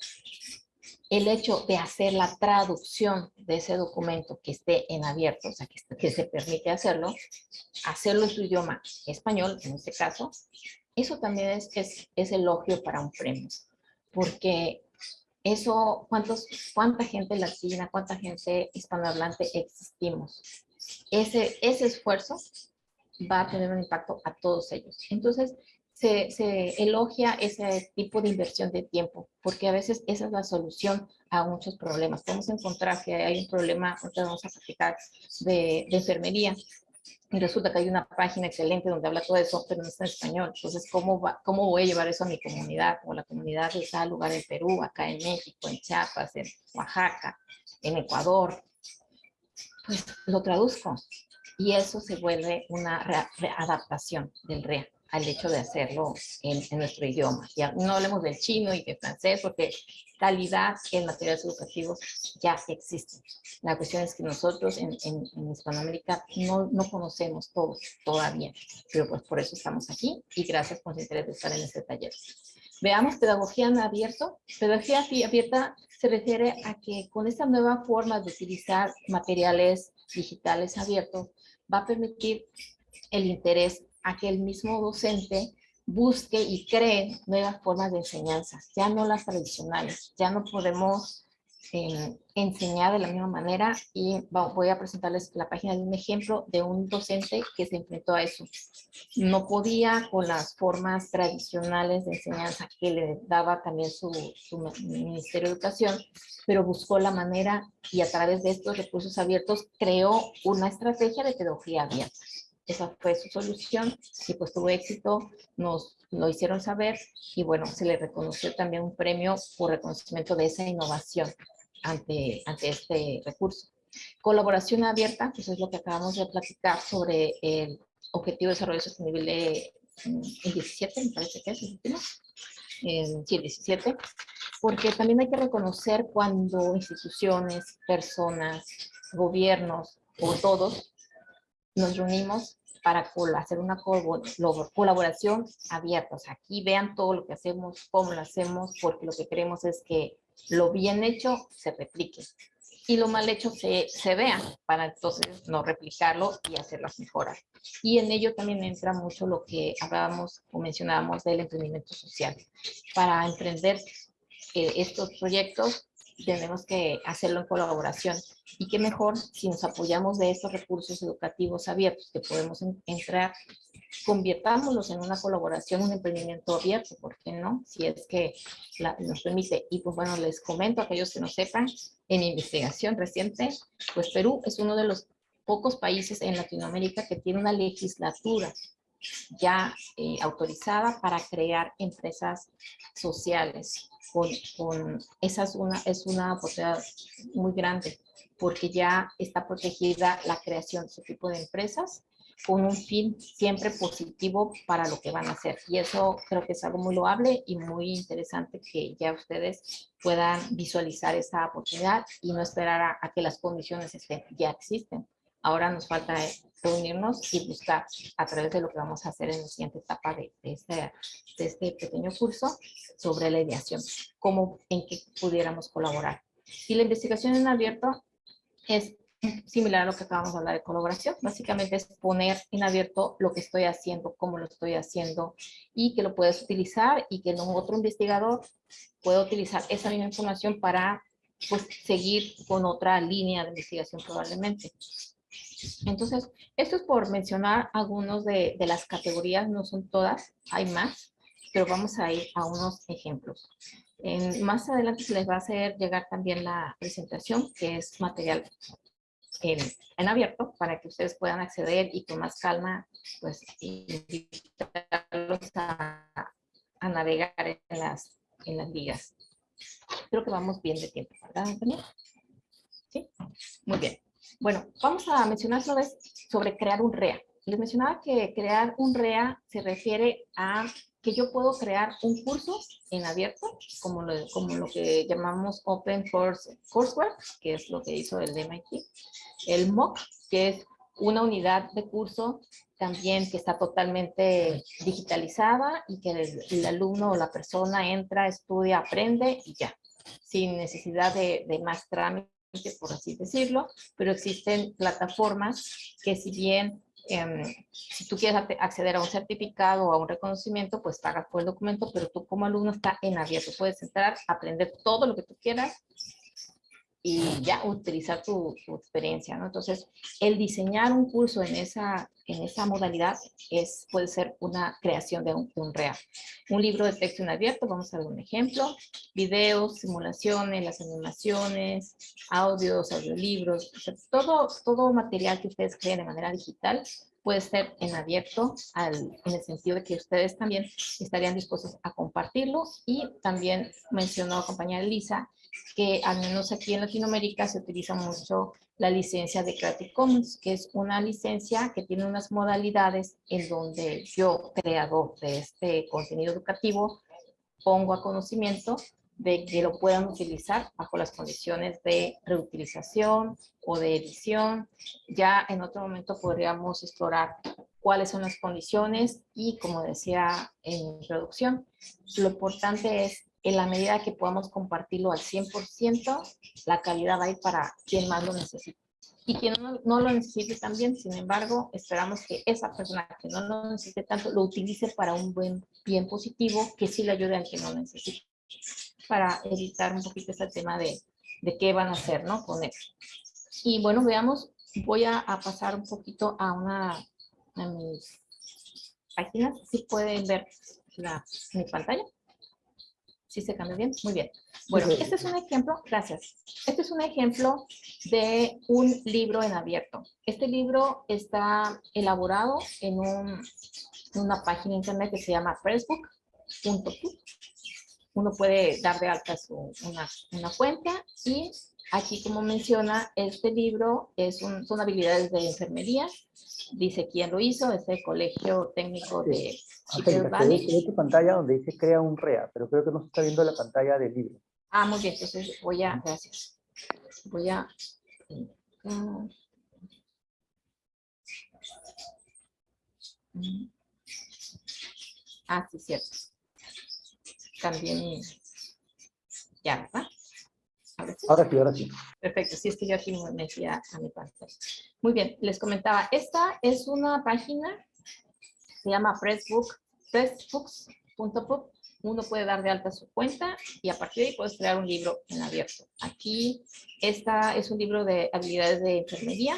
el hecho de hacer la traducción de ese documento que esté en abierto, o sea, que, se permite hacerlo, hacerlo en su idioma español, en este caso, eso también es, elogio para un premio, porque eso, ¿cuántos, ¿cuánta gente latina, cuánta gente hispanohablante existimos? Ese esfuerzo va a tener un impacto a todos ellos. Entonces, se, elogia ese tipo de inversión de tiempo, porque a veces esa es la solución a muchos problemas. Podemos encontrar que hay un problema, ahorita vamos a platicar, de, enfermería, y resulta que hay una página excelente donde habla todo eso, pero no está en español. Entonces, ¿cómo, va, ¿cómo voy a llevar eso a mi comunidad? O la comunidad de tal lugar en Perú, acá en México, en Chiapas, en Oaxaca, en Ecuador. Pues lo traduzco. Y eso se vuelve una readaptación del REA al hecho de hacerlo en, nuestro idioma. Ya no hablemos del chino y del francés porque calidad en materiales educativos ya existe. La cuestión es que nosotros en, en, Hispanoamérica no, no, conocemos todo todavía, pero pues por eso estamos aquí y gracias por su interés de estar en este taller. Veamos pedagogía en abierto. Pedagogía abierta se refiere a que con esta nueva forma de utilizar materiales digitales abiertos va a permitir el interés a que el mismo docente busque y cree nuevas formas de enseñanza, ya no las tradicionales, ya no podemos eh, enseñar de la misma manera y voy a presentarles la página de un ejemplo de un docente que se enfrentó a eso. No podía con las formas tradicionales de enseñanza que le daba también su, su Ministerio de Educación, pero buscó la manera y a través de estos recursos abiertos creó una estrategia de pedagogía abierta esa fue su solución y pues tuvo éxito, nos lo hicieron saber y bueno, se le reconoció también un premio por reconocimiento de esa innovación ante, ante este recurso. Colaboración abierta, pues es lo que acabamos de platicar sobre el Objetivo de Desarrollo Sostenible en 17, me parece que es el último, en, sí, 17, porque también hay que reconocer cuando instituciones, personas, gobiernos o todos nos reunimos para hacer una colaboración abierta. O sea, aquí vean todo lo que hacemos, cómo lo hacemos, porque lo que queremos es que lo bien hecho se replique y lo mal hecho se, vea para entonces no replicarlo y hacerlas mejorar. Y en ello también entra mucho lo que hablábamos o mencionábamos del emprendimiento social. Para emprender eh, estos proyectos tenemos que hacerlo en colaboración. Y qué mejor si nos apoyamos de estos recursos educativos abiertos que podemos entrar, convirtámoslos en una colaboración, un emprendimiento abierto, ¿por qué no? Si es que nos permite. Y pues bueno, les comento a aquellos que no sepan, en investigación reciente, pues Perú es uno de los pocos países en Latinoamérica que tiene una legislatura ya eh, autorizada para crear empresas sociales con, esa es una, es una oportunidad muy grande porque ya está protegida la creación de ese tipo de empresas con un fin siempre positivo para lo que van a hacer. Y eso creo que es algo muy loable y muy interesante que ya ustedes puedan visualizar esa oportunidad y no esperar a que las condiciones estén, ya existen. Ahora nos falta reunirnos y buscar a través de lo que vamos a hacer en la siguiente etapa de, este, de este pequeño curso sobre la ideación, cómo, en qué pudiéramos colaborar. Y la investigación en abierto es similar a lo que acabamos de hablar de colaboración. Básicamente es poner en abierto lo que estoy haciendo, cómo lo estoy haciendo y que lo puedes utilizar y que un otro investigador pueda utilizar esa misma información para pues, seguir con otra línea de investigación probablemente. Entonces, esto es por mencionar algunos de, las categorías, no son todas, hay más, pero vamos a ir a unos ejemplos. Más adelante se les va a hacer llegar también la presentación, que es material en, abierto, para que ustedes puedan acceder y con más calma, pues, invitarlos a, navegar en las, en las ligas. Creo que vamos bien de tiempo, ¿verdad, Antonio? Sí, muy bien. Bueno, vamos a mencionar sobre, sobre crear un REA. Les mencionaba que crear un REA se refiere a que yo puedo crear un curso en abierto, como lo, como lo que llamamos Open Course Courseware, que es lo que hizo el MIT. El MOOC, que es una unidad de curso también que está totalmente digitalizada y que el, alumno o la persona entra, estudia, aprende y ya, sin necesidad de, de más trámite, por así decirlo, pero existen plataformas que si bien Em, si tú quieres acceder a un certificado o a un reconocimiento, pues pagas por el documento, pero tú como alumno está en abierto. Puedes entrar, aprender todo lo que tú quieras y ya utilizar tu, experiencia, ¿no? Entonces, el diseñar un curso en esa, en esa modalidad es, puede ser una creación de un, un real. Un libro de texto en abierto, vamos a ver un ejemplo, videos, simulaciones, las animaciones, audios, audiolibros, todo, todo material que ustedes creen de manera digital puede ser en abierto en el sentido de que ustedes también estarían dispuestos a compartirlo y también mencionó compañera Lisa que al menos aquí en Latinoamérica se utiliza mucho la licencia de Creative Commons, que es una licencia que tiene unas modalidades en donde yo, creador de este contenido educativo, pongo a conocimiento de que lo puedan utilizar bajo las condiciones de reutilización o de edición. Ya en otro momento podríamos explorar cuáles son las condiciones y como decía en introducción, lo importante es en la medida que podamos compartirlo al 100%, la calidad va a ir para quien más lo necesite. Y quien no, lo necesite también, sin embargo, esperamos que esa persona que no lo necesite tanto, lo utilice para un buen bien positivo, que sí le ayude al que no necesite, para evitar un poquito este tema de, de qué van a hacer, ¿no? Con él. Y bueno, veamos, voy a, pasar un poquito a una de mis páginas, si pueden ver la, mi pantalla. ¿Sí se cambia bien? Muy bien. Bueno, este es un ejemplo, gracias. Este es un ejemplo de un libro en abierto. Este libro está elaborado en una página internet que se llama pressbook.com. Uno puede dar de alta su, una, una cuenta y aquí como menciona, este libro es son habilidades de enfermería dice quién lo hizo, es el Colegio Técnico de Angélica, tu pantalla donde dice crea un REA, pero creo que no se está viendo la pantalla del libro. Ah, muy bien, entonces voy a, gracias. Voy a... Ah, sí, cierto. También, ya, ¿verdad? Ahora sí, ahora sí. Perfecto, sí, es que yo aquí me metía a mi pantalla. Muy bien, les comentaba, esta es una página, se llama Pressbook, pressbooks.pub. Uno puede dar de alta su cuenta y a partir de ahí puedes crear un libro en abierto. Aquí, esta es un libro de habilidades de enfermería.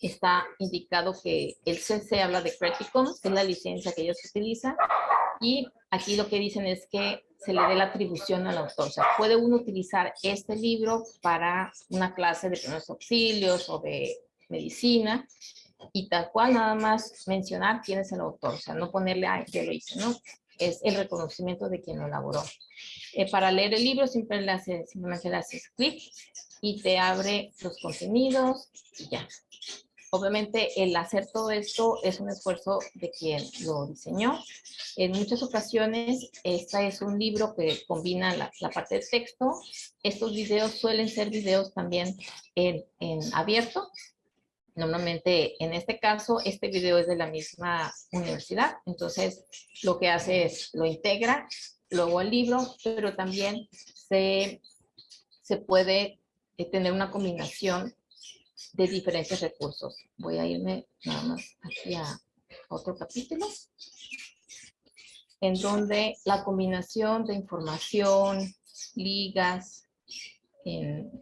Está indicado que el CC habla de Creative Commons, que es la licencia que ellos utilizan. Y aquí lo que dicen es que se le dé la atribución al autor. O sea, puede uno utilizar este libro para una clase de primeros auxilios o de medicina y tal cual nada más mencionar quién es el autor. O sea, no ponerle, ay, yo lo hice, ¿no? Es el reconocimiento de quien lo elaboró. Eh, para leer el libro siempre le haces, simplemente le haces clic y te abre los contenidos y ya. Obviamente el hacer todo esto es un esfuerzo de quien lo diseñó. En muchas ocasiones, este es un libro que combina la, parte de texto. Estos videos suelen ser videos también en, abierto. Normalmente, en este caso, este video es de la misma universidad. Entonces, lo que hace es, lo integra luego al libro, pero también se, se puede eh, tener una combinación de diferentes recursos. Voy a irme nada más aquí a otro capítulo, en donde la combinación de información, ligas,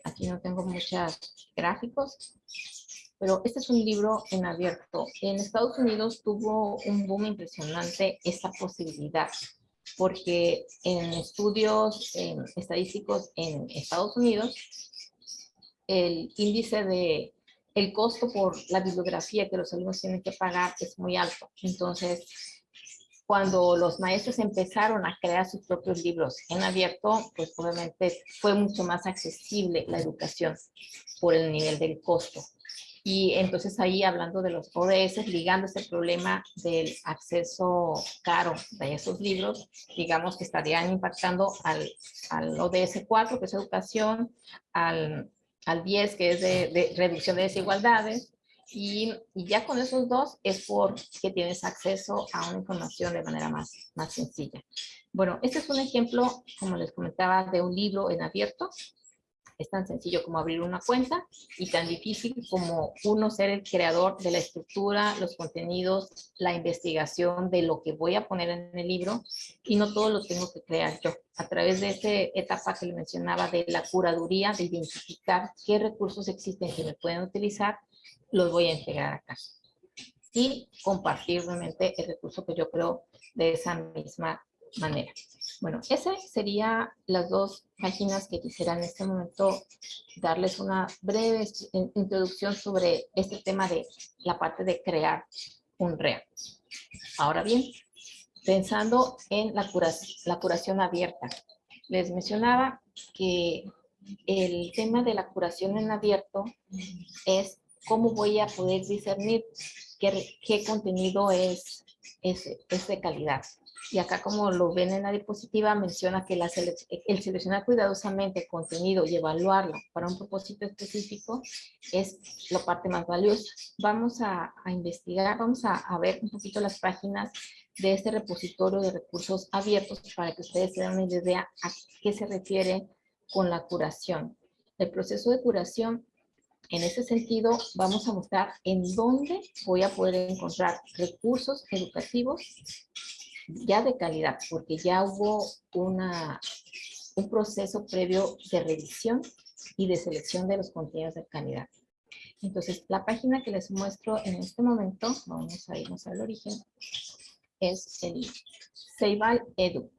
aquí no tengo muchos gráficos, pero este es un libro en abierto. En Estados Unidos tuvo un boom impresionante esta posibilidad, porque en estudios estadísticos en Estados Unidos, el índice de el costo por la bibliografía que los alumnos tienen que pagar es muy alto. Entonces, cuando los maestros empezaron a crear sus propios libros en abierto, pues obviamente fue mucho más accesible la educación por el nivel del costo. Y entonces ahí hablando de los ODS, ligando ese problema del acceso caro de esos libros, digamos que estarían impactando al, al ODS 4, que es educación, al, al 10, que es de, reducción de desigualdades, y, y, ya con esos dos es porque tienes acceso a una información de manera más, más sencilla. Bueno, este es un ejemplo, como les comentaba, de un libro en abierto. Es tan sencillo como abrir una cuenta y tan difícil como uno ser el creador de la estructura, los contenidos, la investigación de lo que voy a poner en el libro y no todo lo tengo que crear yo. A través de esta etapa que le mencionaba de la curaduría, de identificar qué recursos existen que me pueden utilizar, los voy a integrar acá. Y compartir realmente el recurso que yo creo de esa misma manera. Bueno, esas serían las dos páginas que quisiera en este momento darles una breve introducción sobre este tema de la parte de crear un REA. Ahora bien, pensando en la curación, abierta, les mencionaba que el tema de la curación en abierto es cómo voy a poder discernir qué, contenido es de calidad. Y acá como lo ven en la diapositiva, menciona que la el seleccionar cuidadosamente contenido y evaluarlo para un propósito específico es la parte más valiosa. Vamos a, a investigar, vamos a, a, ver un poquito las páginas de este repositorio de recursos abiertos para que ustedes se den una idea a qué se refiere con la curación. El proceso de curación, en ese sentido, vamos a mostrar en dónde voy a poder encontrar recursos educativos ya de calidad, porque ya hubo una, un proceso previo de revisión y de selección de los contenidos de calidad. Entonces, la página que les muestro en este momento, vamos a irnos al origen, es el Ceibal Edu,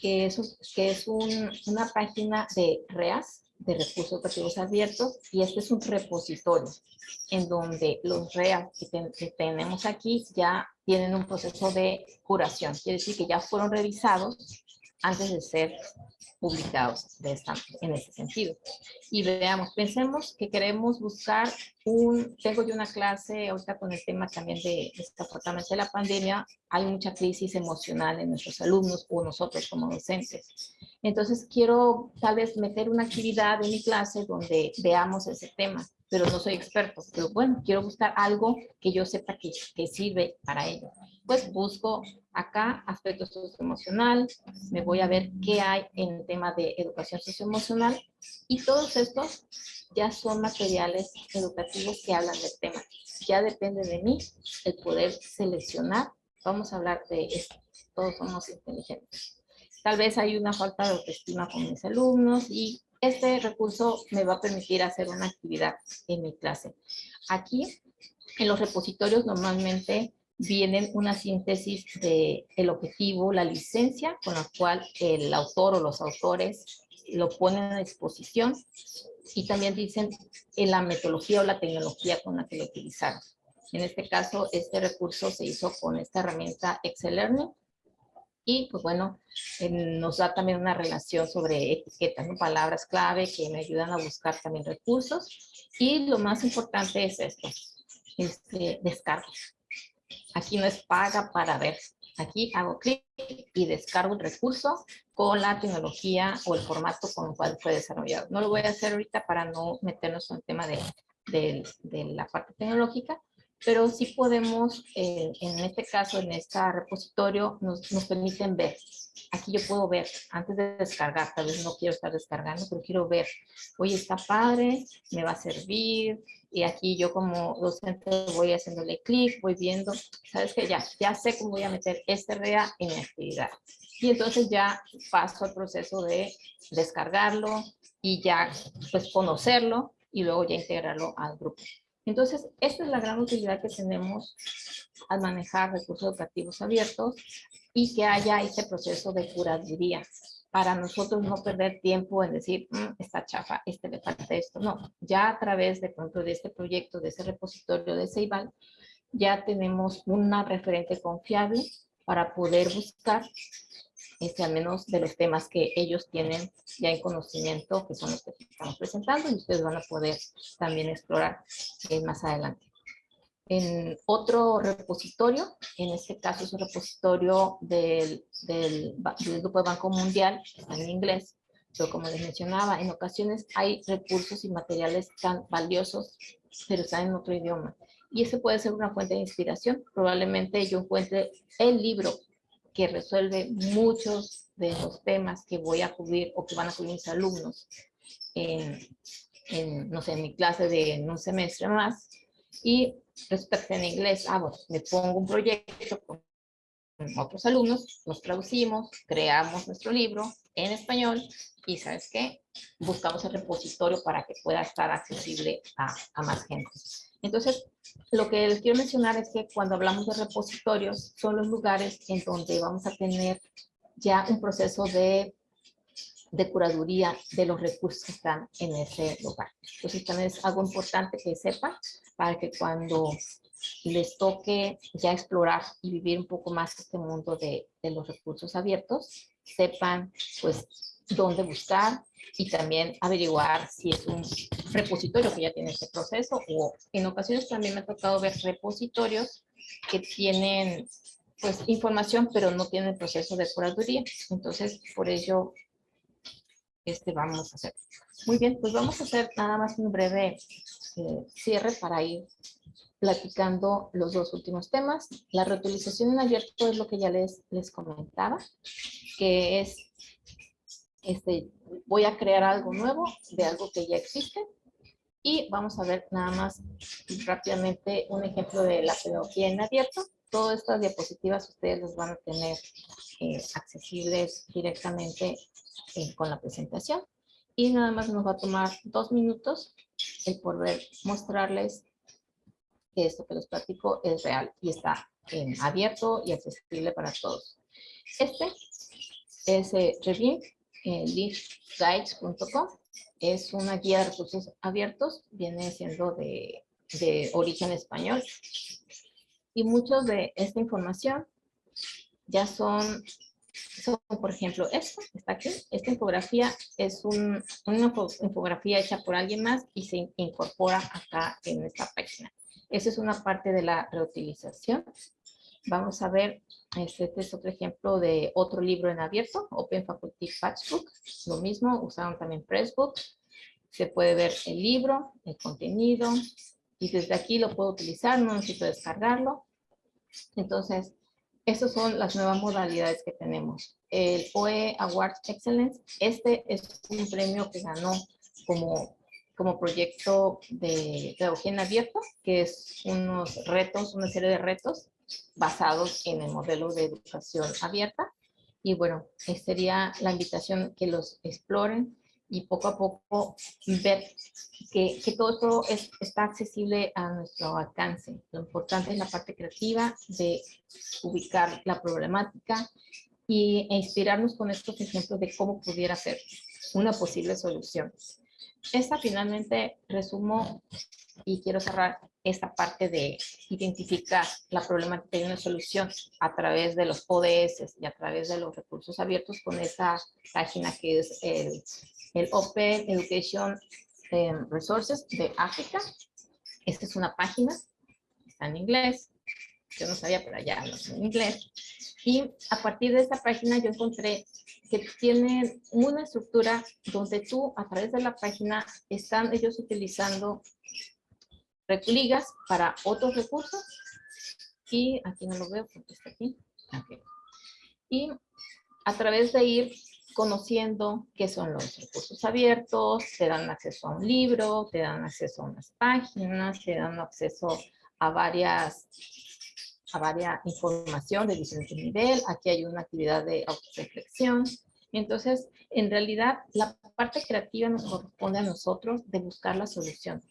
que es, que es un, una página de REAS, de recursos educativos abiertos, y este es un repositorio en donde los REAS que tenemos aquí ya tienen un proceso de curación. Quiere decir que ya fueron revisados antes de ser publicados de esta, en ese sentido. Y veamos, pensemos que queremos buscar un, tengo yo una clase ahorita con el tema también de, desafortunadamente, la pandemia, hay mucha crisis emocional en nuestros alumnos o nosotros como docentes. Entonces quiero tal vez meter una actividad en mi clase donde veamos ese tema pero no soy experto. Pero bueno, quiero buscar algo que yo sepa que, que sirve para ello. Pues busco acá aspectos socioemocional, me voy a ver qué hay en el tema de educación socioemocional y todos estos ya son materiales educativos que hablan del tema. Ya depende de mí el poder seleccionar. Vamos a hablar de esto. Todos somos inteligentes. Tal vez hay una falta de autoestima con mis alumnos y este recurso me va a permitir hacer una actividad en mi clase. Aquí, en los repositorios normalmente vienen una síntesis de el objetivo, la licencia con la cual el autor o los autores lo ponen a disposición y también dicen en la metodología o la tecnología con la que lo utilizaron. En este caso, este recurso se hizo con esta herramienta Excel Learning y pues bueno, nos da también una relación sobre etiquetas, ¿no? palabras clave que me ayudan a buscar también recursos. Y lo más importante es esto, este. Aquí no es paga para ver. Aquí hago clic y descargo el recurso con la tecnología o el formato con el cual fue desarrollado. No lo voy a hacer ahorita para no meternos en el tema de, de, de la parte tecnológica, pero sí podemos, eh, en este caso, en este repositorio, nos, nos, permiten ver. Aquí yo puedo ver, antes de descargar, tal vez no quiero estar descargando, pero quiero ver, oye, está padre, me va a servir, y aquí yo como docente voy haciéndole clic, voy viendo, sabes que ya, ya sé cómo voy a meter este REA en mi actividad. Y entonces ya paso al proceso de descargarlo y ya pues conocerlo y luego ya integrarlo al grupo. Entonces, esta es la gran utilidad que tenemos al manejar recursos educativos abiertos y que haya este proceso de curaduría para nosotros no perder tiempo en decir, mm, está chafa, este le falta esto. No, ya a través de pronto de este proyecto, de ese repositorio de Ceibal, ya tenemos una referente confiable para poder buscar este, al menos de los temas que ellos tienen ya en conocimiento, que son los que estamos presentando, y ustedes van a poder también explorar eh, más adelante. En otro repositorio, en este caso es un repositorio del, del, del Grupo de Banco Mundial, está en inglés, pero como les mencionaba, en ocasiones hay recursos y materiales tan valiosos, pero están en otro idioma. Y ese puede ser una fuente de inspiración. Probablemente yo encuentre el libro que resuelve muchos de los temas que voy a cubrir o que van a cubrir mis alumnos en, en no sé, en mi clase de un semestre más. Y respecto en inglés, ah, bueno, me pongo un proyecto con otros alumnos, los traducimos, creamos nuestro libro en español y ¿sabes qué? Buscamos el repositorio para que pueda estar accesible a, a más gente. Entonces, lo que les quiero mencionar es que cuando hablamos de repositorios, son los lugares en donde vamos a tener ya un proceso de, de curaduría de los recursos que están en ese lugar. Entonces, también es algo importante que sepan para que cuando les toque ya explorar y vivir un poco más este mundo de, los recursos abiertos, sepan pues dónde buscar y también averiguar si es un repositorio que ya tiene este proceso o en ocasiones también me ha tocado ver repositorios que tienen pues información pero no tienen proceso de curaduría. Entonces por ello este vamos a hacer. Muy bien, pues vamos a hacer nada más un breve eh, cierre para ir platicando los dos últimos temas. La reutilización en abierto es lo que ya les, les comentaba, que es este, voy a crear algo nuevo de algo que ya existe y vamos a ver nada más rápidamente un ejemplo de la pedagogía en abierto. Todas estas diapositivas ustedes las van a tener eh, accesibles directamente eh, con la presentación. Y nada más nos va a tomar dos minutos el poder mostrarles que esto que les platico es real y está en abierto y accesible para todos. Este es eh, eh, leafguides.com. Es una guía de recursos abiertos, viene siendo de, de origen español. Y muchos de esta información ya son, por ejemplo, esta, está aquí. Esta infografía es un, una infografía hecha por alguien más y se incorpora acá en esta página. Esa es una parte de la reutilización. Vamos a ver este, es otro ejemplo de otro libro en abierto, Open Faculty Patchbook. Lo mismo, usaron también Pressbook. Se puede ver el libro, el contenido, y desde aquí lo puedo utilizar, no necesito descargarlo. Entonces, esas son las nuevas modalidades que tenemos. El OE Award Excellence, este es un premio que ganó como, como proyecto de pedagogía en abierto, que es unos retos, una serie de retos basados en el modelo de educación abierta. Y bueno, sería la invitación que los exploren y poco a poco ver que, que todo esto es, está accesible a nuestro alcance. Lo importante es la parte creativa de ubicar la problemática y, e inspirarnos con estos ejemplos de cómo pudiera ser una posible solución. Esta finalmente resumo y quiero cerrar esta parte de identificar la problemática y una solución a través de los ODS y a través de los recursos abiertos con esa página que es el, el Open Education em, Resources de África. Esta es una página, está en inglés, yo no sabía, pero ya no en inglés. Y a partir de esta página yo encontré que tiene una estructura donde tú a través de la página están ellos utilizando ligas para otros recursos. Y aquí no lo veo porque está aquí. Y a través de ir conociendo qué son los recursos abiertos, te dan acceso a un libro, te dan acceso a unas páginas, te dan acceso a varias a varias información de diferente nivel. Aquí hay una actividad de autorreflexión. Entonces, en realidad, la parte creativa nos corresponde a nosotros de buscar la solución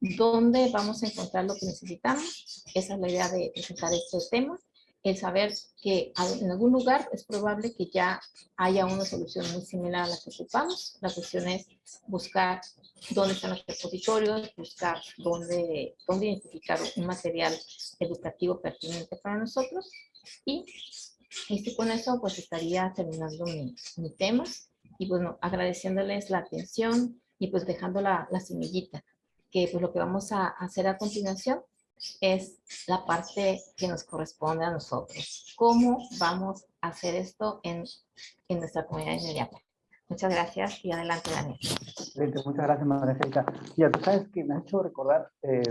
dónde vamos a encontrar lo que necesitamos. Esa es la idea de presentar este tema. El saber que en algún lugar es probable que ya haya una solución muy similar a la que ocupamos. La cuestión es buscar dónde están los repositorios, buscar dónde, dónde identificar un material educativo pertinente para nosotros y Y con eso pues estaría terminando mi, mi tema y bueno, agradeciéndoles la atención y pues dejando la, la semillita, que pues lo que vamos a hacer a continuación es la parte que nos corresponde a nosotros. ¿Cómo vamos a hacer esto en, en nuestra comunidad inmediata? Muchas gracias y adelante, Daniel. Excelente, muchas gracias, María Angélica. Ya, tú sabes que me ha hecho recordar eh,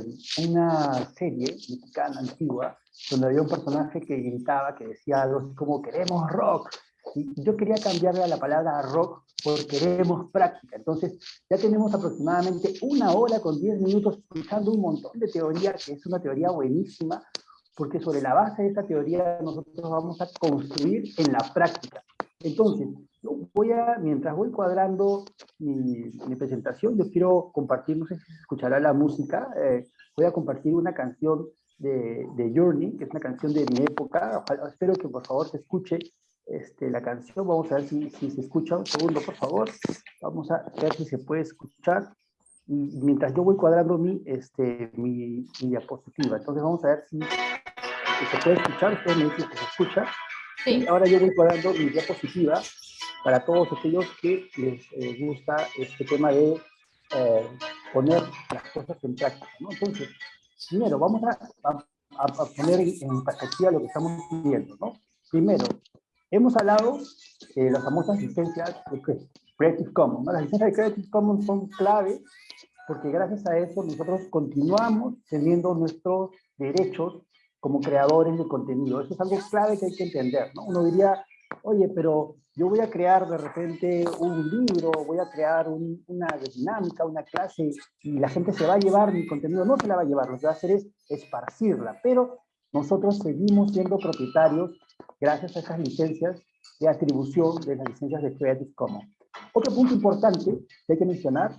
una serie mexicana antigua donde había un personaje que gritaba, que decía algo así como queremos rock. Y yo quería cambiarle a la palabra rock por queremos práctica. Entonces, ya tenemos aproximadamente una hora con 10 minutos escuchando un montón de teoría, que es una teoría buenísima, porque sobre la base de esa teoría nosotros vamos a construir en la práctica. Entonces, voy a, mientras voy cuadrando mi, mi, presentación, yo quiero compartir, no sé si se escuchará la música, eh, voy a compartir una canción de, de, Journey, que es una canción de mi época, espero que por favor se escuche este, la canción, vamos a ver si, si se escucha, un segundo por favor, vamos a ver si se puede escuchar, y mientras yo voy cuadrando mi, este, mi, mi diapositiva, entonces vamos a ver si, si se puede escuchar, ustedes me dicen que se escucha, Sí. y ahora yo voy cuadrando mi diapositiva, para todos aquellos que les eh, gusta este tema de eh, poner las cosas en práctica. ¿no? Entonces, primero, vamos a, a, a, poner en perspectiva lo que estamos viendo. ¿no? Primero, hemos hablado de las famosas licencias de Creative Commons. Las licencias de Creative Commons son clave porque gracias a eso nosotros continuamos teniendo nuestros derechos como creadores de contenido. Eso es algo clave que hay que entender. ¿no? Uno diría, oye, pero yo voy a crear de repente un libro, voy a crear un, una dinámica, una clase, y la gente se va a llevar mi contenido, no se la va a llevar, lo que va a hacer es esparcirla, pero nosotros seguimos siendo propietarios gracias a esas licencias de atribución de las licencias de Creative Commons. Otro punto importante que hay que mencionar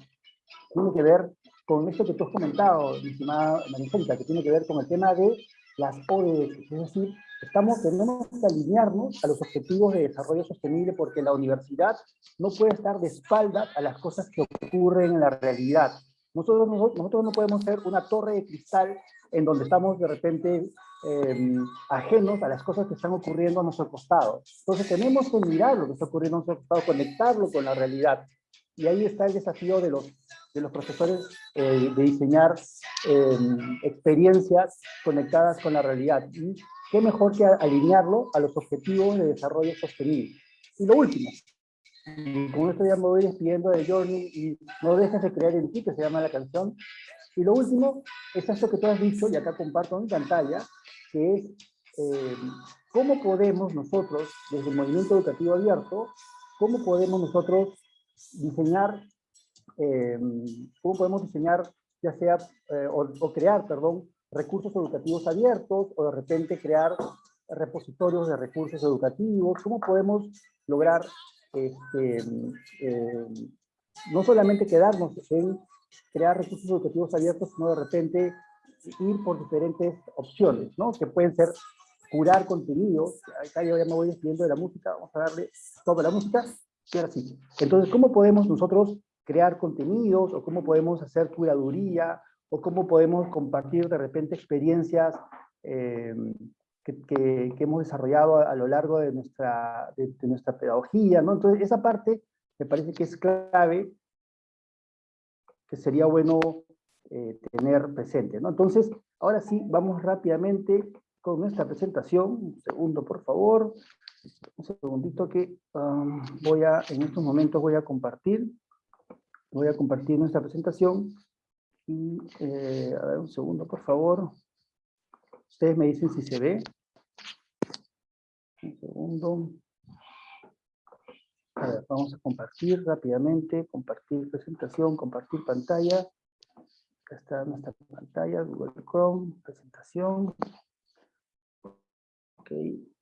tiene que ver con esto que tú has comentado, mi estimada Maricela, que tiene que ver con el tema de las ODS, es decir, estamos, tenemos que alinearnos a los objetivos de desarrollo sostenible porque la universidad no puede estar de espaldas a las cosas que ocurren en la realidad. Nosotros, nosotros no podemos ser una torre de cristal en donde estamos de repente eh, ajenos a las cosas que están ocurriendo a nuestro costado. Entonces tenemos que mirar lo que está ocurriendo a nuestro costado, conectarlo con la realidad. Y ahí está el desafío de los, de los profesores eh, de diseñar eh, experiencias conectadas con la realidad. Y qué mejor que alinearlo a los objetivos de desarrollo sostenible. Y lo último, con esto ya me voy despidiendo de Journey, y no dejes de creer en ti, que se llama la canción. Y lo último es esto que tú has dicho, y acá comparto en pantalla, que es eh, cómo podemos nosotros, desde el movimiento educativo abierto, cómo podemos nosotros diseñar, eh, cómo podemos diseñar, ya sea, eh, o, o crear, perdón, recursos educativos abiertos o de repente crear repositorios de recursos educativos, cómo podemos lograr este, eh, no solamente quedarnos en crear recursos educativos abiertos, sino de repente ir por diferentes opciones, ¿no? Que pueden ser curar contenidos, acá yo ya me voy despidiendo de la música, vamos a darle toda la música, y ahora sí. Entonces, ¿cómo podemos nosotros crear contenidos o cómo podemos hacer curaduría o cómo podemos compartir de repente experiencias eh, que, que, que, hemos desarrollado a, a, lo largo de nuestra, de, de, nuestra pedagogía, ¿no? Entonces, esa parte me parece que es clave, que sería bueno eh, tener presente, ¿no? Entonces, ahora sí, vamos rápidamente con nuestra presentación. Un segundo, por favor. Un segundito que um, voy a, en estos momentos voy a compartir. Voy a compartir nuestra presentación. Y, eh, a ver, un segundo, por favor. Ustedes me dicen si se ve. Un segundo. A ver, vamos a compartir rápidamente. Compartir presentación, compartir pantalla. Acá está nuestra pantalla, Google Chrome, presentación. Ok,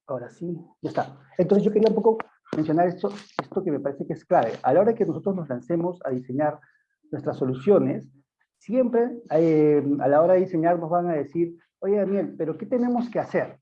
ahora sí, ya está. Entonces yo quería un poco mencionar esto, esto que me parece que es clave. A la hora que nosotros nos lancemos a diseñar nuestras soluciones, siempre eh, a la hora de diseñar nos van a decir, oye Daniel, pero ¿qué tenemos que hacer?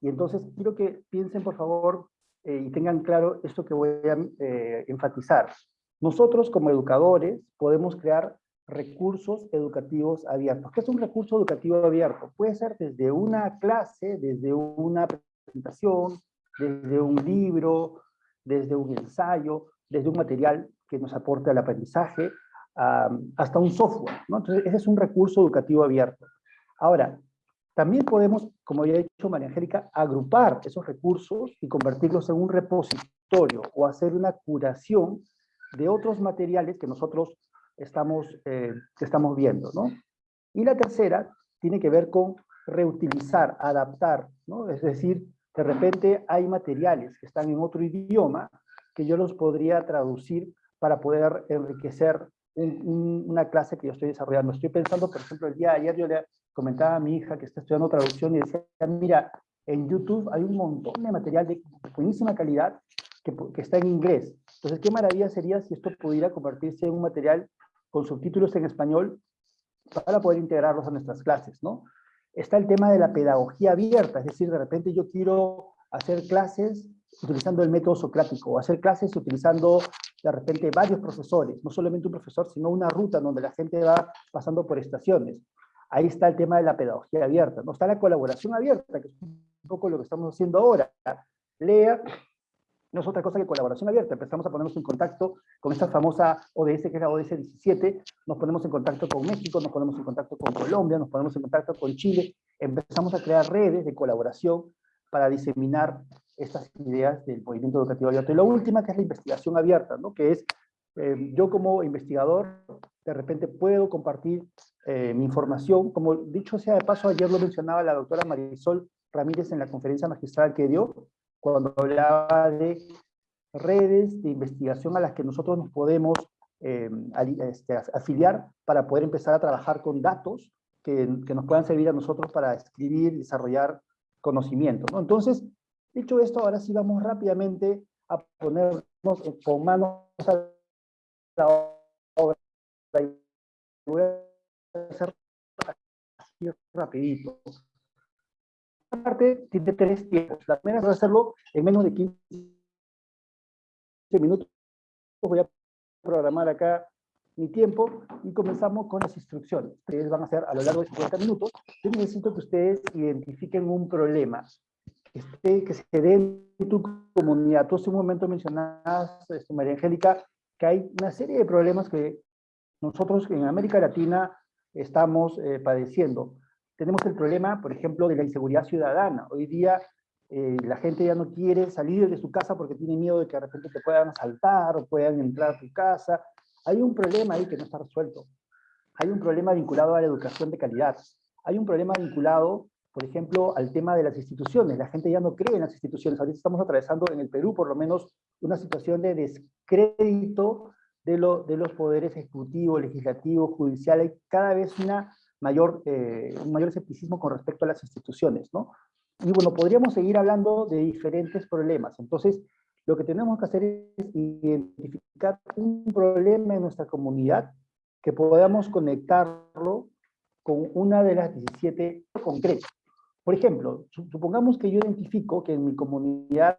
Y entonces quiero que piensen por favor eh, y tengan claro esto que voy a eh, enfatizar. Nosotros como educadores podemos crear recursos educativos abiertos. ¿Qué es un recurso educativo abierto? Puede ser desde una clase, desde una presentación, desde un libro, desde un ensayo, desde un material que nos aporte al aprendizaje, hasta un software. Entonces, ese es un recurso educativo abierto. Ahora, también podemos, como ya ha dicho María Angélica, agrupar esos recursos y convertirlos en un repositorio o hacer una curación de otros materiales que nosotros estamos, eh, estamos viendo. ¿no? Y la tercera tiene que ver con reutilizar, adaptar, ¿no? es decir, de repente hay materiales que están en otro idioma que yo los podría traducir para poder enriquecer una clase que yo estoy desarrollando. Estoy pensando, por ejemplo, el día de ayer yo le comentaba a mi hija que está estudiando traducción y decía, mira, en YouTube hay un montón de material de buenísima calidad que, que está en inglés. Entonces, qué maravilla sería si esto pudiera convertirse en un material con subtítulos en español para poder integrarlos a nuestras clases, ¿no? Está el tema de la pedagogía abierta, es decir, de repente yo quiero hacer clases utilizando el método socrático, o hacer clases utilizando de repente varios profesores, no solamente un profesor, sino una ruta donde la gente va pasando por estaciones. Ahí está el tema de la pedagogía abierta, no está la colaboración abierta, que es un poco lo que estamos haciendo ahora. Lea no es otra cosa que colaboración abierta. Empezamos a ponernos en contacto con esta famosa ODS, que es la ODS 17, nos ponemos en contacto con México, nos ponemos en contacto con Colombia, nos ponemos en contacto con Chile, empezamos a crear redes de colaboración para diseminar estas ideas del movimiento educativo abierto. Y la última, que es la investigación abierta, ¿no? que es, eh, yo como investigador, de repente puedo compartir eh, mi información, como dicho sea de paso, ayer lo mencionaba la doctora Marisol Ramírez en la conferencia magistral que dio, cuando hablaba de redes de investigación a las que nosotros nos podemos eh, este, afiliar para poder empezar a trabajar con datos que, que, nos puedan servir a nosotros para escribir desarrollar conocimiento. ¿no? Entonces, dicho esto, ahora sí vamos rápidamente a ponernos con manos a la obra. Voy a hacer así rapidito parte tiene tres tiempos. La primera es hacerlo en menos de 15 minutos. Voy a programar acá mi tiempo y comenzamos con las instrucciones. Ustedes van a hacer a lo largo de 50 minutos. Yo necesito que ustedes identifiquen un problema que, que se dé en tu comunidad. Tú hace un momento mencionabas, este, María Angélica, que hay una serie de problemas que nosotros en América Latina estamos eh, padeciendo. Tenemos el problema, por ejemplo, de la inseguridad ciudadana. Hoy día eh, la gente ya no quiere salir de su casa porque tiene miedo de que de repente te puedan asaltar o puedan entrar a tu casa. Hay un problema ahí que no está resuelto. Hay un problema vinculado a la educación de calidad. Hay un problema vinculado, por ejemplo, al tema de las instituciones. La gente ya no cree en las instituciones. Ahorita estamos atravesando en el Perú, por lo menos, una situación de descrédito de, lo, de los poderes ejecutivo, legislativo, judicial. Hay cada vez una mayor, eh, un mayor escepticismo con respecto a las instituciones, ¿no? Y bueno, podríamos seguir hablando de diferentes problemas. Entonces, lo que tenemos que hacer es identificar un problema en nuestra comunidad que podamos conectarlo con una de las 17 concretas. Por ejemplo, supongamos que yo identifico que en mi comunidad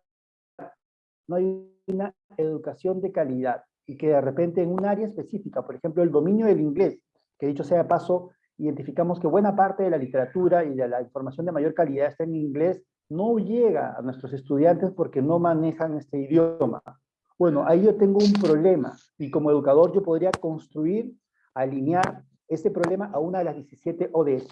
no hay una educación de calidad y que de repente en un área específica, por ejemplo, el dominio del inglés, que dicho sea de paso, identificamos que buena parte de la literatura y de la información de mayor calidad está en inglés, no llega a nuestros estudiantes porque no manejan este idioma. Bueno, ahí yo tengo un problema y como educador yo podría construir, alinear ese problema a una de las 17 ODS.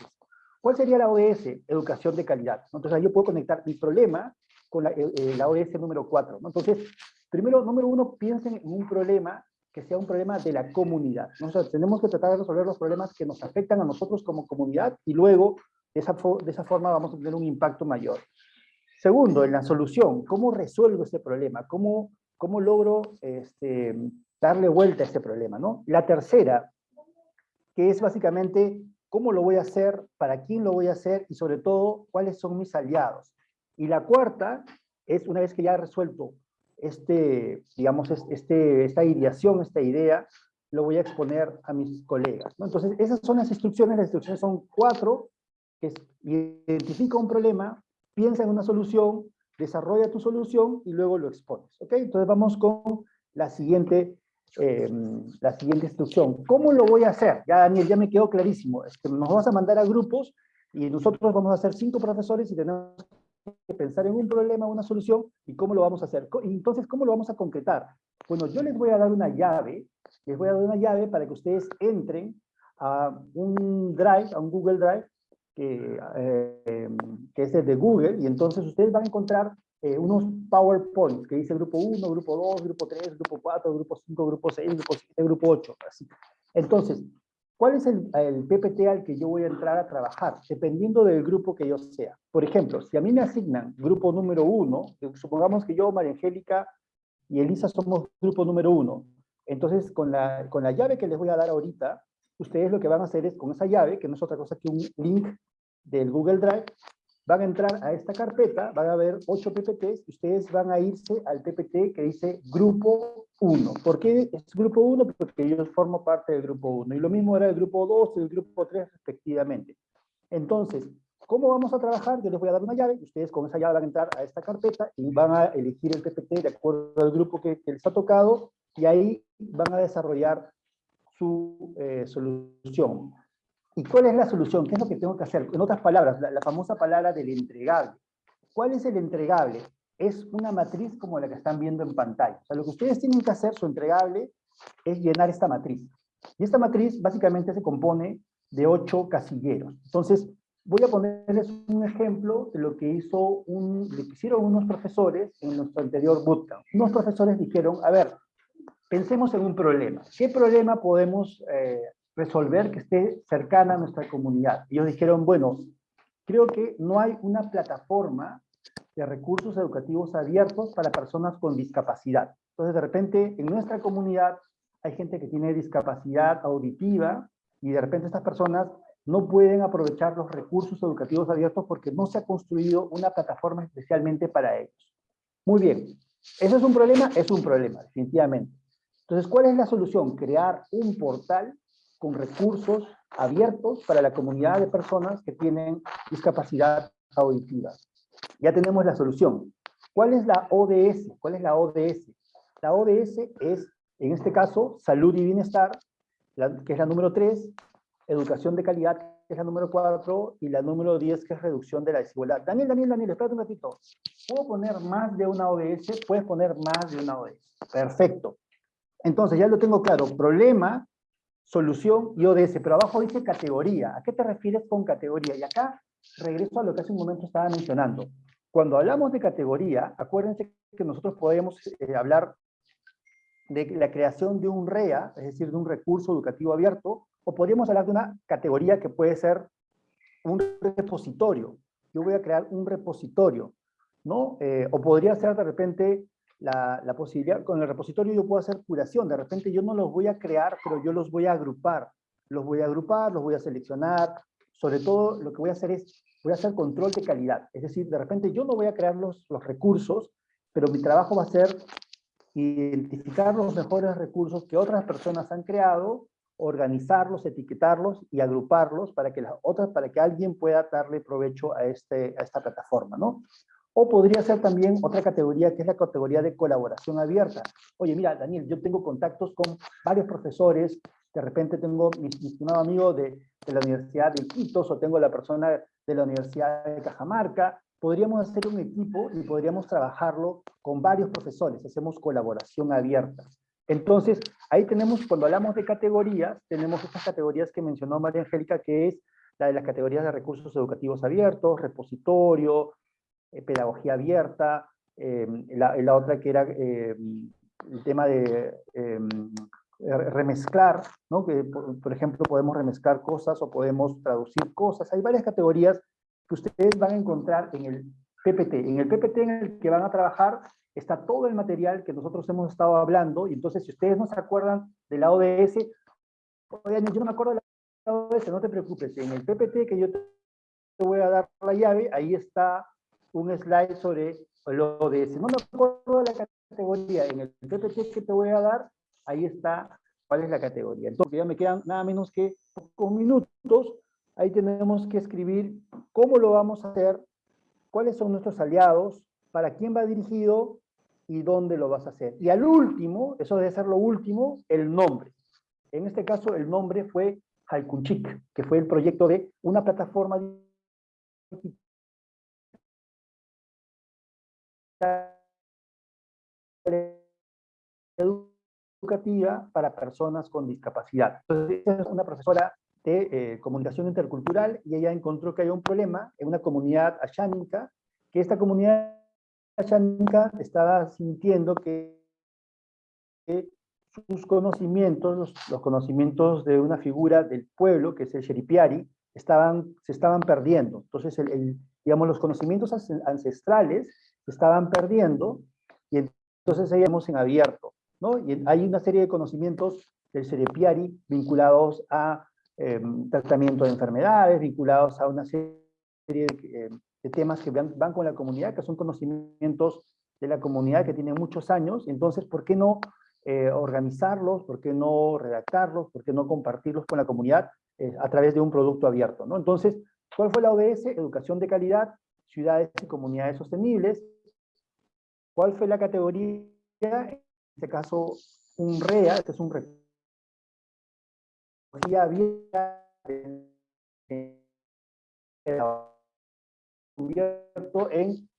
¿Cuál sería la ODS? Educación de calidad. Entonces ahí yo puedo conectar mi problema con la, eh, eh, la ODS número 4. Entonces, primero, número uno, piensen en un problema que sea un problema de la comunidad. Nosotros tenemos que tratar de resolver los problemas que nos afectan a nosotros como comunidad y luego de esa, de esa forma vamos a tener un impacto mayor. Segundo, en la solución, ¿cómo resuelvo este problema? ¿Cómo, cómo logro este, darle vuelta a este problema? ¿no? La tercera, que es básicamente cómo lo voy a hacer, para quién lo voy a hacer y sobre todo cuáles son mis aliados. Y la cuarta es una vez que ya he resuelto este, digamos, este, esta ideación, esta idea, lo voy a exponer a mis colegas. Entonces, esas son las instrucciones, las instrucciones son cuatro, que identifica un problema, piensa en una solución, desarrolla tu solución y luego lo expones. ¿ok? Entonces vamos con la siguiente, em, la siguiente instrucción. ¿Cómo lo voy a hacer? Ya Daniel, ya me quedó clarísimo. Es que nos vas a mandar a grupos y nosotros vamos a ser cinco profesores y tenemos que pensar en un problema, una solución, y cómo lo vamos a hacer. Entonces, ¿cómo lo vamos a concretar? Bueno, yo les voy a dar una llave, les voy a dar una llave para que ustedes entren a un Drive, a un Google Drive, que, eh, que es de Google, y entonces ustedes van a encontrar eh, unos PowerPoints que dice grupo 1, grupo 2, grupo 3, grupo 4, grupo 5, grupo 6, grupo 7, grupo 8, así. Entonces, ¿cuál es el, el PPT al que yo voy a entrar a trabajar? Dependiendo del grupo que yo sea. Por ejemplo, si a mí me asignan grupo número 1, supongamos que yo, María Angélica y Elisa somos grupo número 1, entonces con la, con la llave que les voy a dar ahorita, ustedes lo que van a hacer es con esa llave, que no es otra cosa que un link del Google Drive, van a entrar a esta carpeta, van a ver 8 PPTs, ustedes van a irse al PPT que dice Grupo 1. ¿Por qué es Grupo 1? Porque yo formo parte del Grupo 1. Y lo mismo era el Grupo 2 y el Grupo 3 respectivamente. Entonces, ¿cómo vamos a trabajar? Yo les voy a dar una llave, ustedes con esa llave van a entrar a esta carpeta y van a elegir el PPT de acuerdo al grupo que, que les ha tocado, y ahí van a desarrollar su eh, solución. ¿Y cuál es la solución? ¿Qué es lo que tengo que hacer? En otras palabras, la, famosa palabra del entregable. ¿Cuál es el entregable? Es una matriz como la que están viendo en pantalla. O sea, lo que ustedes tienen que hacer, su entregable, es llenar esta matriz. Y esta matriz básicamente se compone de ocho casilleros. Entonces, voy a ponerles un ejemplo de lo que hizo un, lo que hicieron unos profesores en nuestro anterior bootcamp. Unos profesores dijeron, a ver, pensemos en un problema. ¿Qué problema podemos eh, resolver que esté cercana a nuestra comunidad? Ellos dijeron, bueno, creo que no hay una plataforma de recursos educativos abiertos para personas con discapacidad. Entonces, de repente, en nuestra comunidad hay gente que tiene discapacidad auditiva y de repente estas personas no pueden aprovechar los recursos educativos abiertos porque no se ha construido una plataforma especialmente para ellos. Muy bien, ¿eso es un problema? Es un problema, definitivamente. Entonces, ¿cuál es la solución? Crear un portal con recursos abiertos para la comunidad de personas que tienen discapacidad auditiva. Ya tenemos la solución. ¿Cuál es la ODS? ¿Cuál es la ODS? La ODS es, en este caso, salud y bienestar, la- que es la número 3, educación de calidad, que es la número 4, y la número 10, que es reducción de la desigualdad. Daniel, Daniel, Daniel, espérate un ratito. ¿Puedo poner más de una ODS? Puedes poner más de una ODS. Perfecto. Entonces, ya lo tengo claro. Problema, solución y ODS, pero abajo dice categoría. ¿A qué te refieres con categoría? Y acá regreso a lo que hace un momento estaba mencionando. Cuando hablamos de categoría, acuérdense que nosotros podemos eh, hablar de la creación de un REA, es decir, de un recurso educativo abierto, o podríamos hablar de una categoría que puede ser un repositorio. Yo voy a crear un repositorio, ¿no? Eh, o podría ser de repente la, posibilidad, con el repositorio yo puedo hacer curación, de repente yo no los voy a crear, pero yo los voy a agrupar. Los voy a agrupar, los voy a seleccionar, sobre todo lo que voy a hacer es, voy a hacer control de calidad. Es decir, de repente yo no voy a crear los, los recursos, pero mi trabajo va a ser identificar los mejores recursos que otras personas han creado, organizarlos, etiquetarlos y agruparlos para que las otras, para que alguien pueda darle provecho a, este, a esta plataforma, ¿no? O podría ser también otra categoría que es la categoría de colaboración abierta. Oye, mira, Daniel, yo tengo contactos con varios profesores, de repente tengo mi, estimado amigo de, de la Universidad de Iquitos o tengo la persona de la Universidad de Cajamarca, podríamos hacer un equipo y podríamos trabajarlo con varios profesores, hacemos colaboración abierta. Entonces, ahí tenemos, cuando hablamos de categorías, tenemos estas categorías que mencionó María Angélica, que es la de las categorías de recursos educativos abiertos, repositorio, pedagogía abierta, eh, la, otra que era eh, el tema de eh, remezclar, ¿no? que por, por, ejemplo podemos remezclar cosas o podemos traducir cosas. Hay varias categorías que ustedes van a encontrar en el PPT. En el PPT en el que van a trabajar está todo el material que nosotros hemos estado hablando, y entonces si ustedes no se acuerdan de la ODS, oigan, yo no me acuerdo de la ODS, no te preocupes, en el PPT que yo te voy a dar la llave, ahí está un slide sobre el ODS. No me acuerdo de la categoría, en el PPT que te voy a dar, ahí está cuál es la categoría. Entonces ya me quedan nada menos que pocos minutos, ahí tenemos que escribir cómo lo vamos a hacer, cuáles son nuestros aliados, para quién va dirigido y dónde lo vas a hacer. Y al último, eso debe ser lo último, el nombre. En este caso, el nombre fue Halkunchik, que fue el proyecto de una plataforma educativa para personas con discapacidad. Entonces, es una profesora de eh, comunicación intercultural y ella encontró que hay un problema en una comunidad ashánica, que esta comunidad ashánica estaba sintiendo que, sus conocimientos, los, conocimientos de una figura del pueblo, que es el Sheripiari, estaban, se estaban perdiendo. Entonces, el, digamos, los conocimientos ancestrales estaban perdiendo y entonces seguimos en abierto. ¿no? Y hay una serie de conocimientos del Sheripiari vinculados a Em, tratamiento de enfermedades, vinculados a una serie de, em, temas que van, con la comunidad, que son conocimientos de la comunidad que tienen muchos años, entonces, ¿por qué no eh, organizarlos? ¿Por qué no redactarlos? ¿Por qué no compartirlos con la comunidad eh, a través de un producto abierto? ¿no? Entonces, ¿cuál fue la ODS? Educación de calidad, ciudades y comunidades sostenibles. ¿Cuál fue la categoría? En este caso, un REA, este es un había cubierto en,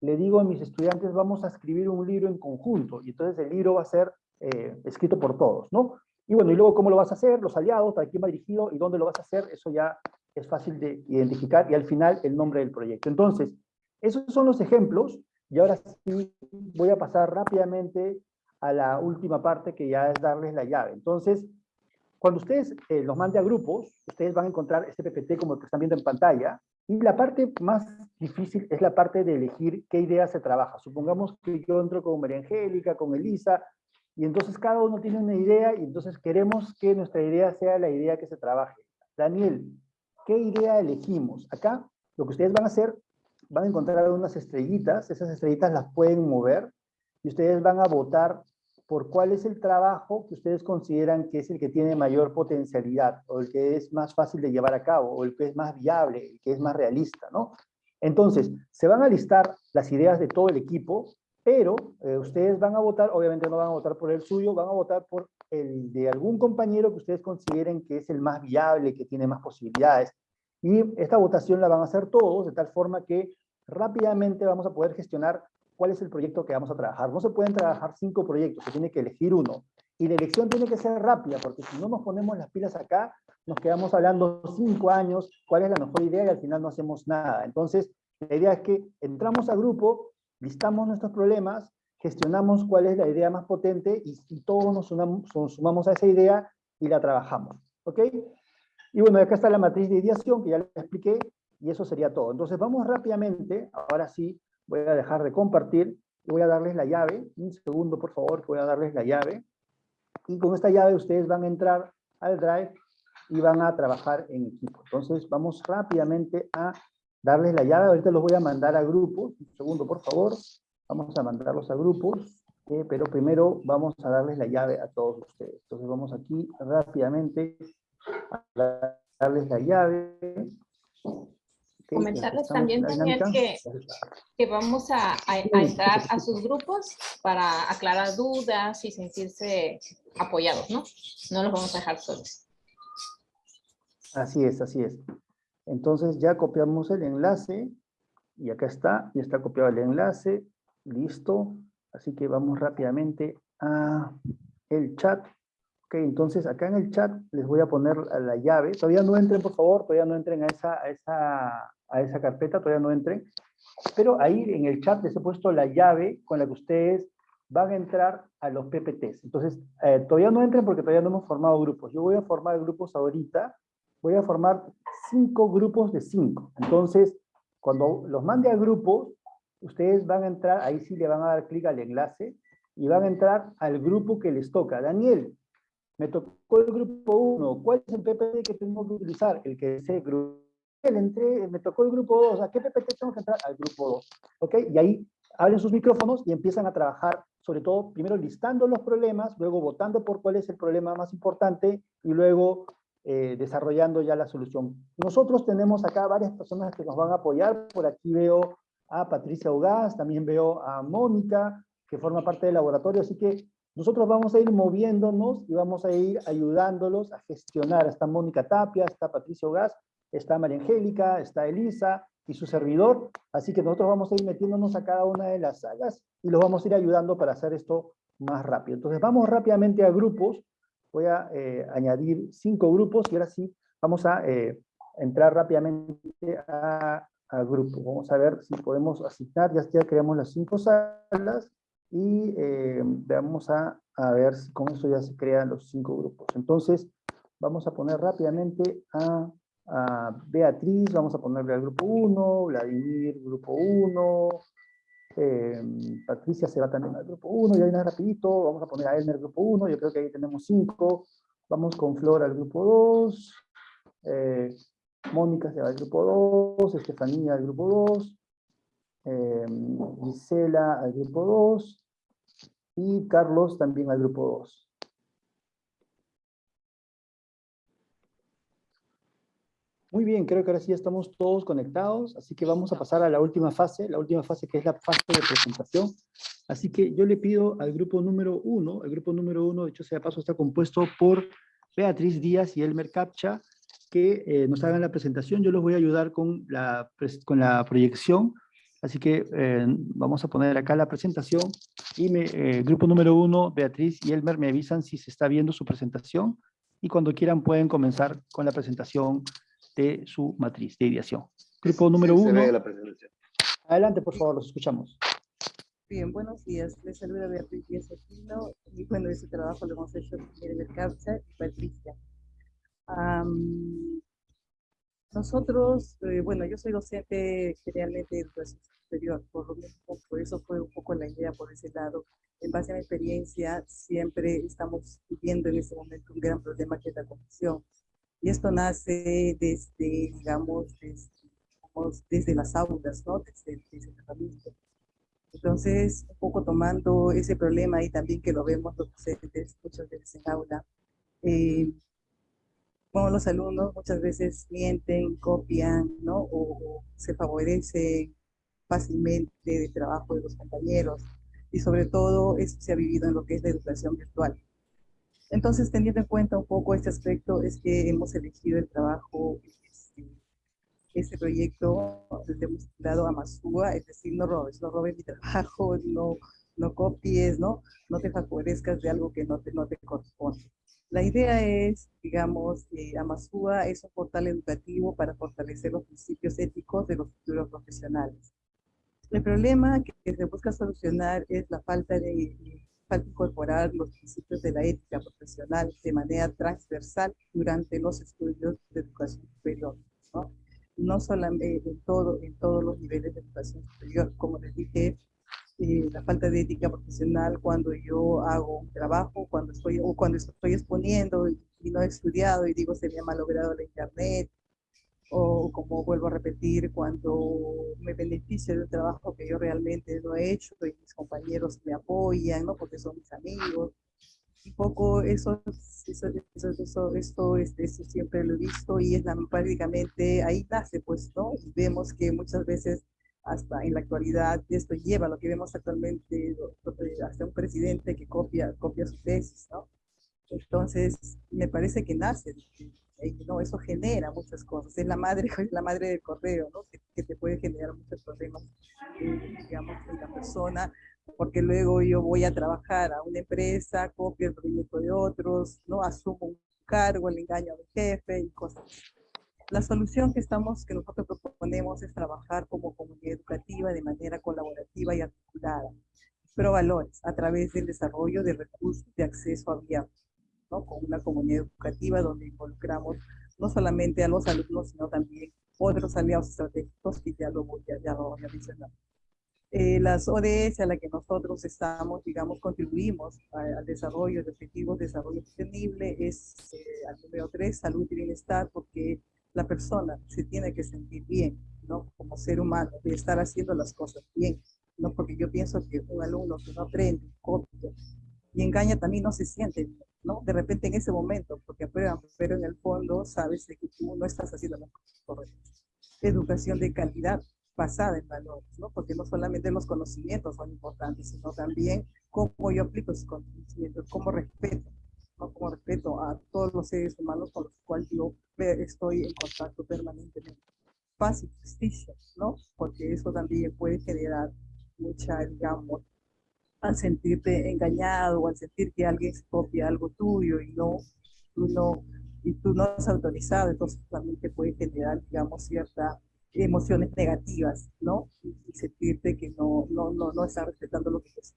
le digo a mis estudiantes, vamos a escribir un libro en conjunto, y entonces el libro va a ser eh, escrito por todos, ¿no? Y bueno, y luego cómo lo vas a hacer, los aliados, para quién va dirigido y dónde lo vas a hacer, eso ya es fácil de identificar, y al final el nombre del proyecto. Entonces, esos son los ejemplos, y ahora sí voy a pasar rápidamente a la última parte, que ya es darles la llave. Entonces, cuando ustedes eh, los mande a grupos, ustedes van a encontrar este PPT como el que están viendo en pantalla, y la parte más difícil es la parte de elegir qué idea se trabaja. Supongamos que yo entro con María Angélica, con Elisa, y entonces cada uno tiene una idea, y entonces queremos que nuestra idea sea la idea que se trabaje. Daniel, ¿qué idea elegimos? Acá, lo que ustedes van a hacer, van a encontrar unas estrellitas, esas estrellitas las pueden mover, y ustedes van a votar por cuál es el trabajo que ustedes consideran que es el que tiene mayor potencialidad, o el que es más fácil de llevar a cabo, o el que es más viable, el que es más realista, ¿no? Entonces, se van a listar las ideas de todo el equipo, pero eh, ustedes van a votar, obviamente no van a votar por el suyo, van a votar por el de algún compañero que ustedes consideren que es el más viable, que tiene más posibilidades. Y esta votación la van a hacer todos, de tal forma que rápidamente vamos a poder gestionar cuál es el proyecto que vamos a trabajar. No se pueden trabajar cinco proyectos, se tiene que elegir uno. Y la elección tiene que ser rápida, porque si no nos ponemos las pilas acá, nos quedamos hablando cinco años, cuál es la mejor idea y al final no hacemos nada. Entonces, la idea es que entramos a grupo, listamos nuestros problemas, gestionamos cuál es la idea más potente y, todos nos sumamos, a esa idea y la trabajamos. ¿Ok? Y bueno, acá está la matriz de ideación que ya les expliqué y eso sería todo. Entonces vamos rápidamente, ahora sí, voy a dejar de compartir voy a darles la llave. Un segundo, por favor, voy a darles la llave. Y con esta llave ustedes van a entrar al Drive y van a trabajar en equipo. Entonces vamos rápidamente a darles la llave. Ahorita los voy a mandar a grupos. Un segundo, por favor. Vamos a mandarlos a grupos. Eh, pero primero vamos a darles la llave a todos ustedes. Entonces vamos aquí rápidamente a darles la llave. Comentarles también, Daniel, que, que vamos a, a, entrar a sus grupos para aclarar dudas y sentirse apoyados, ¿no? No los vamos a dejar solos. Así es, así es. Entonces ya copiamos el enlace y acá está, ya está copiado el enlace, listo. Así que vamos rápidamente a el chat. Entonces acá en el chat les voy a poner la llave. Todavía no entren, por favor, todavía no entren a esa, a esa a esa carpeta, todavía no entren. Pero ahí en el chat les he puesto la llave con la que ustedes van a entrar a los PPTs. Entonces, eh, todavía no entren porque todavía no hemos formado grupos. Yo voy a formar grupos ahorita. Voy a formar cinco grupos de cinco. Entonces, cuando los mande a grupos, ustedes van a entrar, ahí sí le van a dar clic al enlace y van a entrar al grupo que les toca. Daniel, me tocó el grupo 1. ¿Cuál es el PPT que tengo que utilizar? El que es el grupo entré, me tocó el grupo 2, ¿a qué PPT tengo que entrar? Al grupo 2, ¿ok? Y ahí abren sus micrófonos y empiezan a trabajar, sobre todo, primero listando los problemas, luego votando por cuál es el problema más importante y luego eh, desarrollando ya la solución. Nosotros tenemos acá varias personas que nos van a apoyar, por aquí veo a Patricia Ugaz, también veo a Mónica, que forma parte del laboratorio, así que nosotros vamos a ir moviéndonos y vamos a ir ayudándolos a gestionar. Está Mónica Tapia, está Patricia Ugaz, está María Angélica, está Elisa, y su servidor, así que nosotros vamos a ir metiéndonos a cada una de las salas y los vamos a ir ayudando para hacer esto más rápido. Entonces vamos rápidamente a grupos, voy a eh, añadir cinco grupos y ahora sí vamos a eh, entrar rápidamente a, grupo. Vamos a ver si podemos asignar, ya, ya creamos las cinco salas y eh, vamos a, a, ver si con eso ya se crean los cinco grupos. Entonces vamos a poner rápidamente a Beatriz, vamos a ponerle al grupo 1, Vladimir, grupo 1, em, Patricia se va también al grupo 1, ya viene rapidito, vamos a poner a Elmer grupo 1, yo creo que ahí tenemos 5, vamos con Flor al grupo 2, eh, Mónica se va al grupo 2, Estefanía al grupo 2, em, Gisela al grupo 2, y Carlos también al grupo 2. Muy bien, creo que ahora sí estamos todos conectados, así que vamos a pasar a la última fase, la última fase que es la fase de presentación. Así que yo le pido al grupo número uno, el grupo número uno, de hecho sea paso, está compuesto por Beatriz Díaz y Elmer Capcha, que eh, nos hagan la presentación. Yo los voy a ayudar con la, con la proyección, así que eh, vamos a poner acá la presentación y me, eh, grupo número uno, Beatriz y Elmer me avisan si se está viendo su presentación y cuando quieran pueden comenzar con la presentación de su matriz de ideación. Grupo número uno. Adelante, por favor, los escuchamos. Bien, buenos días. Les saluda Beatriz Díaz Aquino y bueno, ese trabajo lo hemos hecho con Miguel Capcha y Patricia. nosotros, eh, bueno, yo soy docente generalmente de educación por lo mismo, por eso fue un poco la idea por ese lado. En base a mi experiencia, siempre estamos viviendo en ese momento un gran problema que es la confusión y esto nace desde, digamos, desde, las aulas, ¿no? Desde, desde el tratamiento. Entonces, un poco tomando ese problema y también que lo vemos los docentes muchas veces en aula, eh, como los alumnos muchas veces mienten, copian, ¿no? O, o se favorecen fácilmente del trabajo de los compañeros. Y sobre todo, eso se ha vivido en lo que es la educación virtual. Entonces, teniendo en cuenta un poco este aspecto, es que hemos elegido el trabajo, este, este proyecto, le hemos titulado Amazúa, es decir, no robes, no robes mi trabajo, no, no copies, ¿no? No te favorezcas de algo que no te, no te corresponde. La idea es, digamos, que Amazúa es un portal educativo para fortalecer los principios éticos de los futuros profesionales. El problema que se busca solucionar es la falta de falta incorporar los principios de la ética profesional de manera transversal durante los estudios de educación superior, ¿no? Solamente en, todo, en todos los niveles de educación superior, como les dije, eh, la falta de ética profesional cuando yo hago un trabajo, cuando estoy, o cuando estoy exponiendo y, y no he estudiado y digo se me ha malogrado la internet, o como vuelvo a repetir, cuando me beneficio de trabajo que yo realmente no he hecho y mis compañeros me apoyan, ¿no? Porque son mis amigos. Un poco eso, eso, eso, esto, este, eso siempre lo he visto y es prácticamente ahí nace, pues, ¿no? Vemos que muchas veces hasta en la actualidad esto lleva lo que vemos actualmente hasta un presidente que copia, copia su tesis, ¿no? Entonces, me parece que nace no, eso genera muchas cosas. Es la madre, es la madre del correo, ¿no? Que, te puede generar muchos problemas, eh, digamos, en la persona, porque luego yo voy a trabajar a una empresa, copio el proyecto de otros, ¿no? Asumo un cargo, el engaño a mi jefe y cosas. La solución que estamos, que nosotros proponemos es trabajar como comunidad educativa de manera colaborativa y articulada, pero valores a través del desarrollo de recursos de acceso abierto con una comunidad educativa donde involucramos no solamente a los alumnos, sino también otros aliados estratégicos que ya lo voy a, ya lo voy a mencionar. Eh, las ODS a las que nosotros estamos, digamos, contribuimos al desarrollo de objetivos de desarrollo sostenible es eh, al número 3, salud y bienestar, porque la persona se tiene que sentir bien, ¿no? Como ser humano, de estar haciendo las cosas bien, ¿no? Porque yo pienso que un alumno que no aprende, copia y engaña también no se siente bien. ¿No? De repente en ese momento, porque aprueban, pero en el fondo sabes que tú no estás haciendo las cosas. Educación de calidad basada en valores, ¿no? Porque no solamente los conocimientos son importantes, sino también cómo yo aplico esos conocimientos, cómo respeto, ¿no? Cómo respeto a todos los seres humanos con los cuales yo estoy en contacto permanentemente. paz y justicia, ¿no? Porque eso también puede generar mucha, digamos, al sentirte engañado o al sentir que alguien copia algo tuyo y no, tú no, y tú no has autorizado, entonces también te puede generar, digamos, ciertas emociones negativas, ¿no? Y, sentirte que no, no, no, no estás respetando lo que es.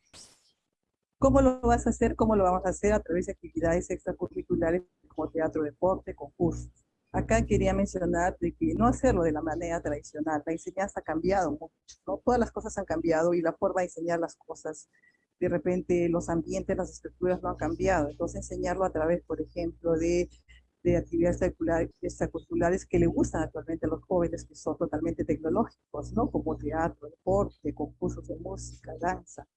¿Cómo lo vas a hacer? ¿Cómo lo vamos a hacer? A través de actividades extracurriculares como teatro, deporte, concursos. Acá quería mencionar de que no hacerlo de la manera tradicional. La enseñanza ha cambiado ¿no? Todas las cosas han cambiado y la forma de enseñar las cosas, de repente los ambientes, las estructuras no han cambiado. Entonces enseñarlo a través, por ejemplo, de, de actividades extracurriculares que le gustan actualmente a los jóvenes, que son totalmente tecnológicos, ¿no? Como teatro, deporte, concursos de música, danza.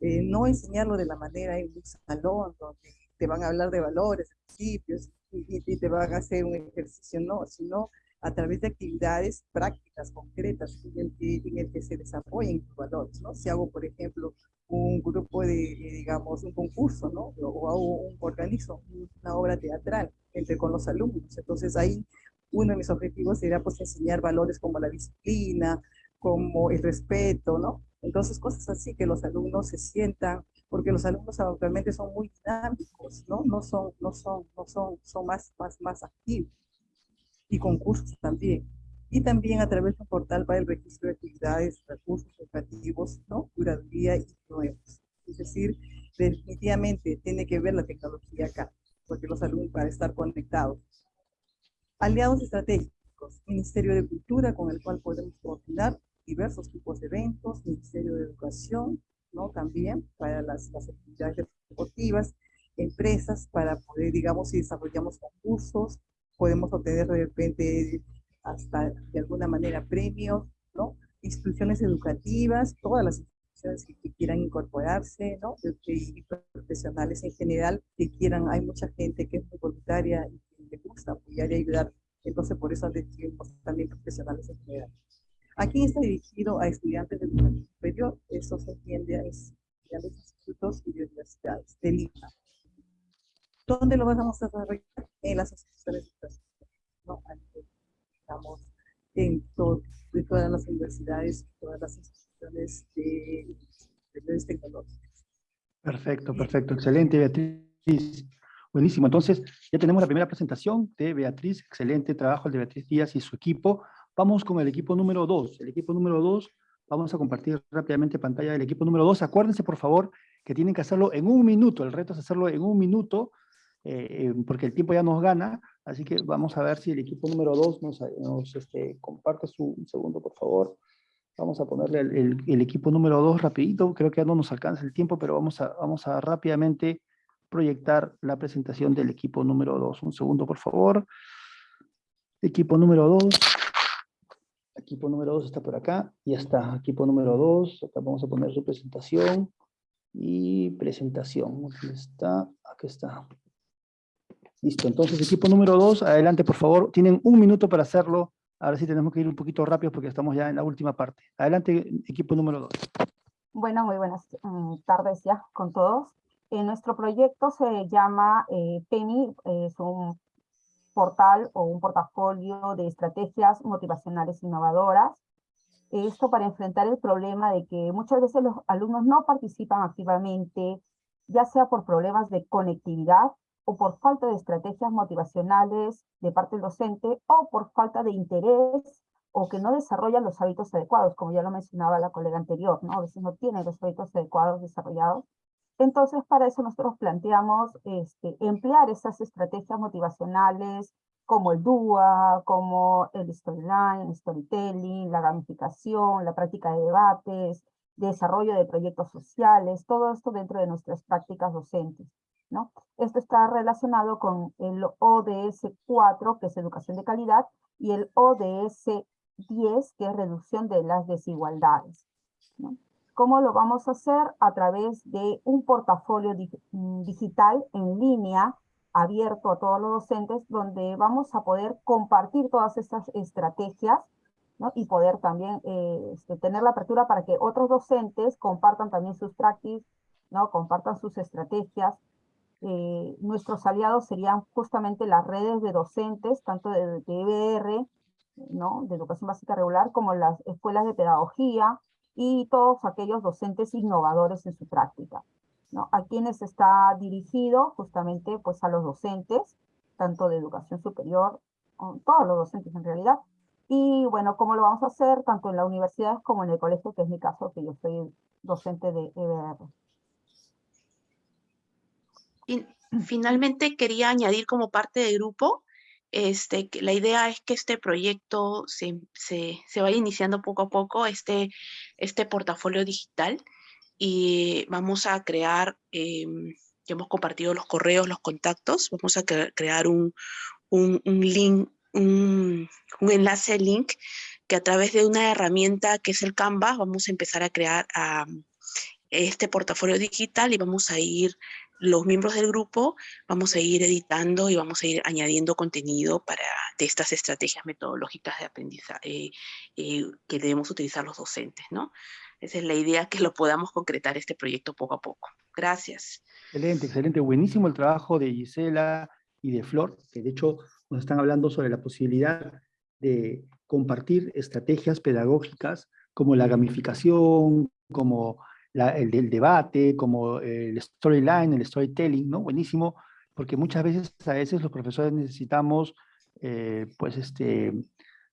Eh, no enseñarlo de la manera en un salón donde te van a hablar de valores, principios, y, te van a hacer un ejercicio, no, sino a través de actividades prácticas, concretas, en el que, en el que se desarrollen los valores, ¿no? Si hago, por ejemplo, un grupo de, digamos, un concurso, ¿no? O hago un organismo, una obra teatral entre con los alumnos. Entonces ahí uno de mis objetivos sería pues enseñar valores como la disciplina, como el respeto, ¿no? Entonces cosas así que los alumnos se sientan porque los alumnos actualmente son muy dinámicos, ¿no? No son, no son, no son, son más, más, más activos. Y concursos también. Y también a través de un portal para el registro de actividades, recursos educativos, ¿no? Curaduría y nuevos. Es decir, definitivamente tiene que ver la tecnología acá, porque los alumnos para estar conectados. Aliados estratégicos, Ministerio de Cultura, con el cual podemos coordinar diversos tipos de eventos, Ministerio de Educación, ¿no? También para las, las actividades deportivas, empresas para poder, digamos, si desarrollamos concursos, podemos obtener de repente hasta de alguna manera premios, ¿no? Instituciones educativas, todas las instituciones que, quieran incorporarse, ¿no? Y profesionales en general que quieran, hay mucha gente que es muy voluntaria y que le gusta apoyar y ayudar, entonces por eso decimos también profesionales en general. Aquí está dirigido a estudiantes de educación superior, eso se entiende a estudiantes de institutos y de universidades de Lima. ¿Dónde lo vamos a desarrollar? En las instituciones de educación, ¿no? Estamos en, todas las universidades, todas las instituciones de, de tecnológicas. Perfecto, perfecto, excelente Beatriz. Buenísimo, entonces ya tenemos la primera presentación de Beatriz, excelente trabajo de Beatriz Díaz y su equipo. Vamos con el equipo número 2. El equipo número 2, vamos a compartir rápidamente pantalla del equipo número 2. Acuérdense, por favor, que tienen que hacerlo en un minuto. El reto es hacerlo en un minuto, eh, eh, porque el tiempo ya nos gana. Así que vamos a ver si el equipo número 2 nos, este, comparte su un segundo, por favor. Vamos a ponerle el, equipo número 2 rapidito. Creo que ya no nos alcanza el tiempo, pero vamos a, vamos a rápidamente proyectar la presentación del equipo número 2. Un segundo, por favor. Equipo número 2 equipo número 2 está por acá, ya está, equipo número 2, acá vamos a poner su presentación, y presentación, aquí está, aquí está. Listo, entonces equipo número 2, adelante por favor, tienen un minuto para hacerlo, ahora sí tenemos que ir un poquito rápido porque estamos ya en la última parte. Adelante, equipo número 2. Bueno, muy buenas mm, tardes ya con todos. Eh, nuestro proyecto se llama eh, PENI, es un portal o un portafolio de estrategias motivacionales innovadoras. Esto para enfrentar el problema de que muchas veces los alumnos no participan activamente, ya sea por problemas de conectividad o por falta de estrategias motivacionales de parte del docente o por falta de interés o que no desarrollan los hábitos adecuados, como ya lo mencionaba la colega anterior, ¿no? A veces no tienen los hábitos adecuados desarrollados entonces, para eso nosotros planteamos este, emplear esas estrategias motivacionales como el DUA, como el storyline, el storytelling, la gamificación, la práctica de debates, desarrollo de proyectos sociales, todo esto dentro de nuestras prácticas docentes. ¿No? Esto está relacionado con el ODS 4, que es educación de calidad, y el ODS 10, que es reducción de las desigualdades. ¿no? ¿Cómo lo vamos a hacer? A través de un portafolio mm, digital en línea abierto a todos los docentes, donde vamos a poder compartir todas estas estrategias ¿no? y poder también eh, este, tener la apertura para que otros docentes compartan también sus practices, ¿no? compartan sus estrategias. Eh, nuestros aliados serían justamente las redes de docentes, tanto de, de ¿no? de educación básica regular, como las escuelas de pedagogía y todos aquellos docentes innovadores en su práctica. ¿no? A quienes está dirigido justamente pues, a los docentes, tanto de educación superior, todos los docentes en realidad, y bueno, ¿cómo lo vamos a hacer? Tanto en la universidad como en el colegio, que es mi caso, que yo soy docente de EBR. Finalmente quería añadir como parte del grupo, este, que la idea es que este proyecto se, se, se vaya iniciando poco a poco, este, este portafolio digital, y vamos a crear, em, ya hemos compartido los correos, los contactos, vamos a crear un, un, un link un, enlace link que a través de una herramienta que es el Canva vamos a empezar a crear este portafolio digital y vamos a ir, los miembros del grupo, vamos a ir editando y vamos a ir añadiendo contenido para de estas estrategias metodológicas de aprendizaje eh, que debemos utilizar los docentes, ¿no? Esa es la idea, que lo podamos concretar este proyecto poco a poco. Gracias. Excelente, excelente. Buenísimo el trabajo de Gisela y de Flor, que de hecho nos están hablando sobre la posibilidad de compartir estrategias pedagógicas como la gamificación, como el del debate, como el storyline, el storytelling, ¿no? Buenísimo, porque muchas veces, a veces los profesores necesitamos, eh, pues, este,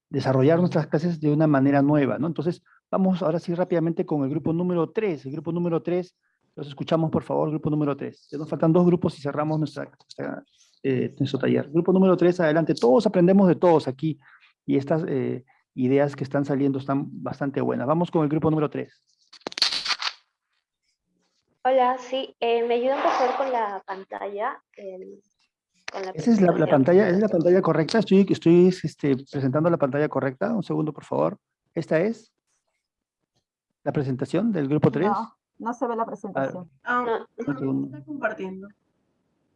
desarrollar nuestras clases de una manera nueva, ¿no? Entonces, vamos ahora sí rápidamente con el grupo número 3. El grupo número 3, los escuchamos, por favor, grupo número 3. Ya nos faltan dos grupos y cerramos nuestra, nuestra eh, su taller. Grupo número 3, adelante. Todos aprendemos de todos aquí y estas eh, ideas que están saliendo están bastante buenas. Vamos con el grupo número 3. Hola, sí, eh, ¿me ayudan por favor con la pantalla? ¿Esa es la, pantalla, ¿es la pantalla correcta? Estoy, estoy este, presentando la pantalla correcta. Un segundo, por favor. ¿Esta es la presentación del grupo 3? No, no se ve la presentación. Ah, no, está compartiendo.